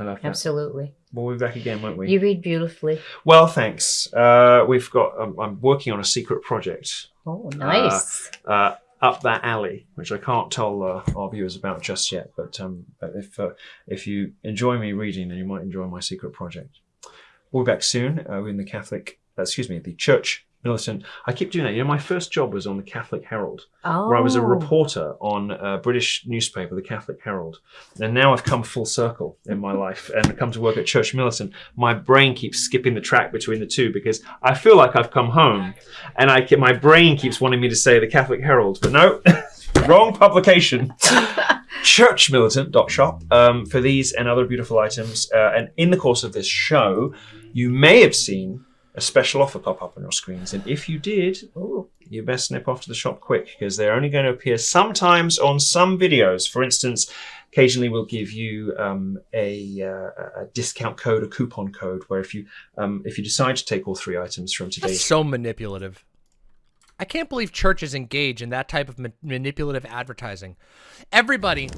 I love that. Absolutely. We'll be back again, won't we? You read beautifully. Well, thanks. Uh, we've got. Um, I'm working on a secret project Oh, nice. uh, up that alley, which I can't tell uh, our viewers about just yet. But um, but if uh, if you enjoy me reading, then you might enjoy my secret project. we'll be back soon. Uh, we're in the Catholic, uh, excuse me, the Church Militant. I keep doing that. You know, my first job was on the Catholic Herald, Oh. where I was a reporter on a British newspaper, the Catholic Herald. And now I've come full circle in my life and come to work at Church Militant. My brain keeps skipping the track between the two because I feel like I've come home, and I my brain keeps wanting me to say the Catholic Herald, but no, wrong publication. churchmilitant.shop um, for these and other beautiful items. Uh, and in the course of this show, you may have seen a special offer pop up on your screens. And if you did, oh, you best snip off to the shop quick because they're only going to appear sometimes on some videos. For instance, occasionally we'll give you um, a, uh, a discount code, a coupon code, where if you um, if you decide to take all three items from today's so manipulative. I can't believe churches engage in that type of ma- manipulative advertising. Everybody,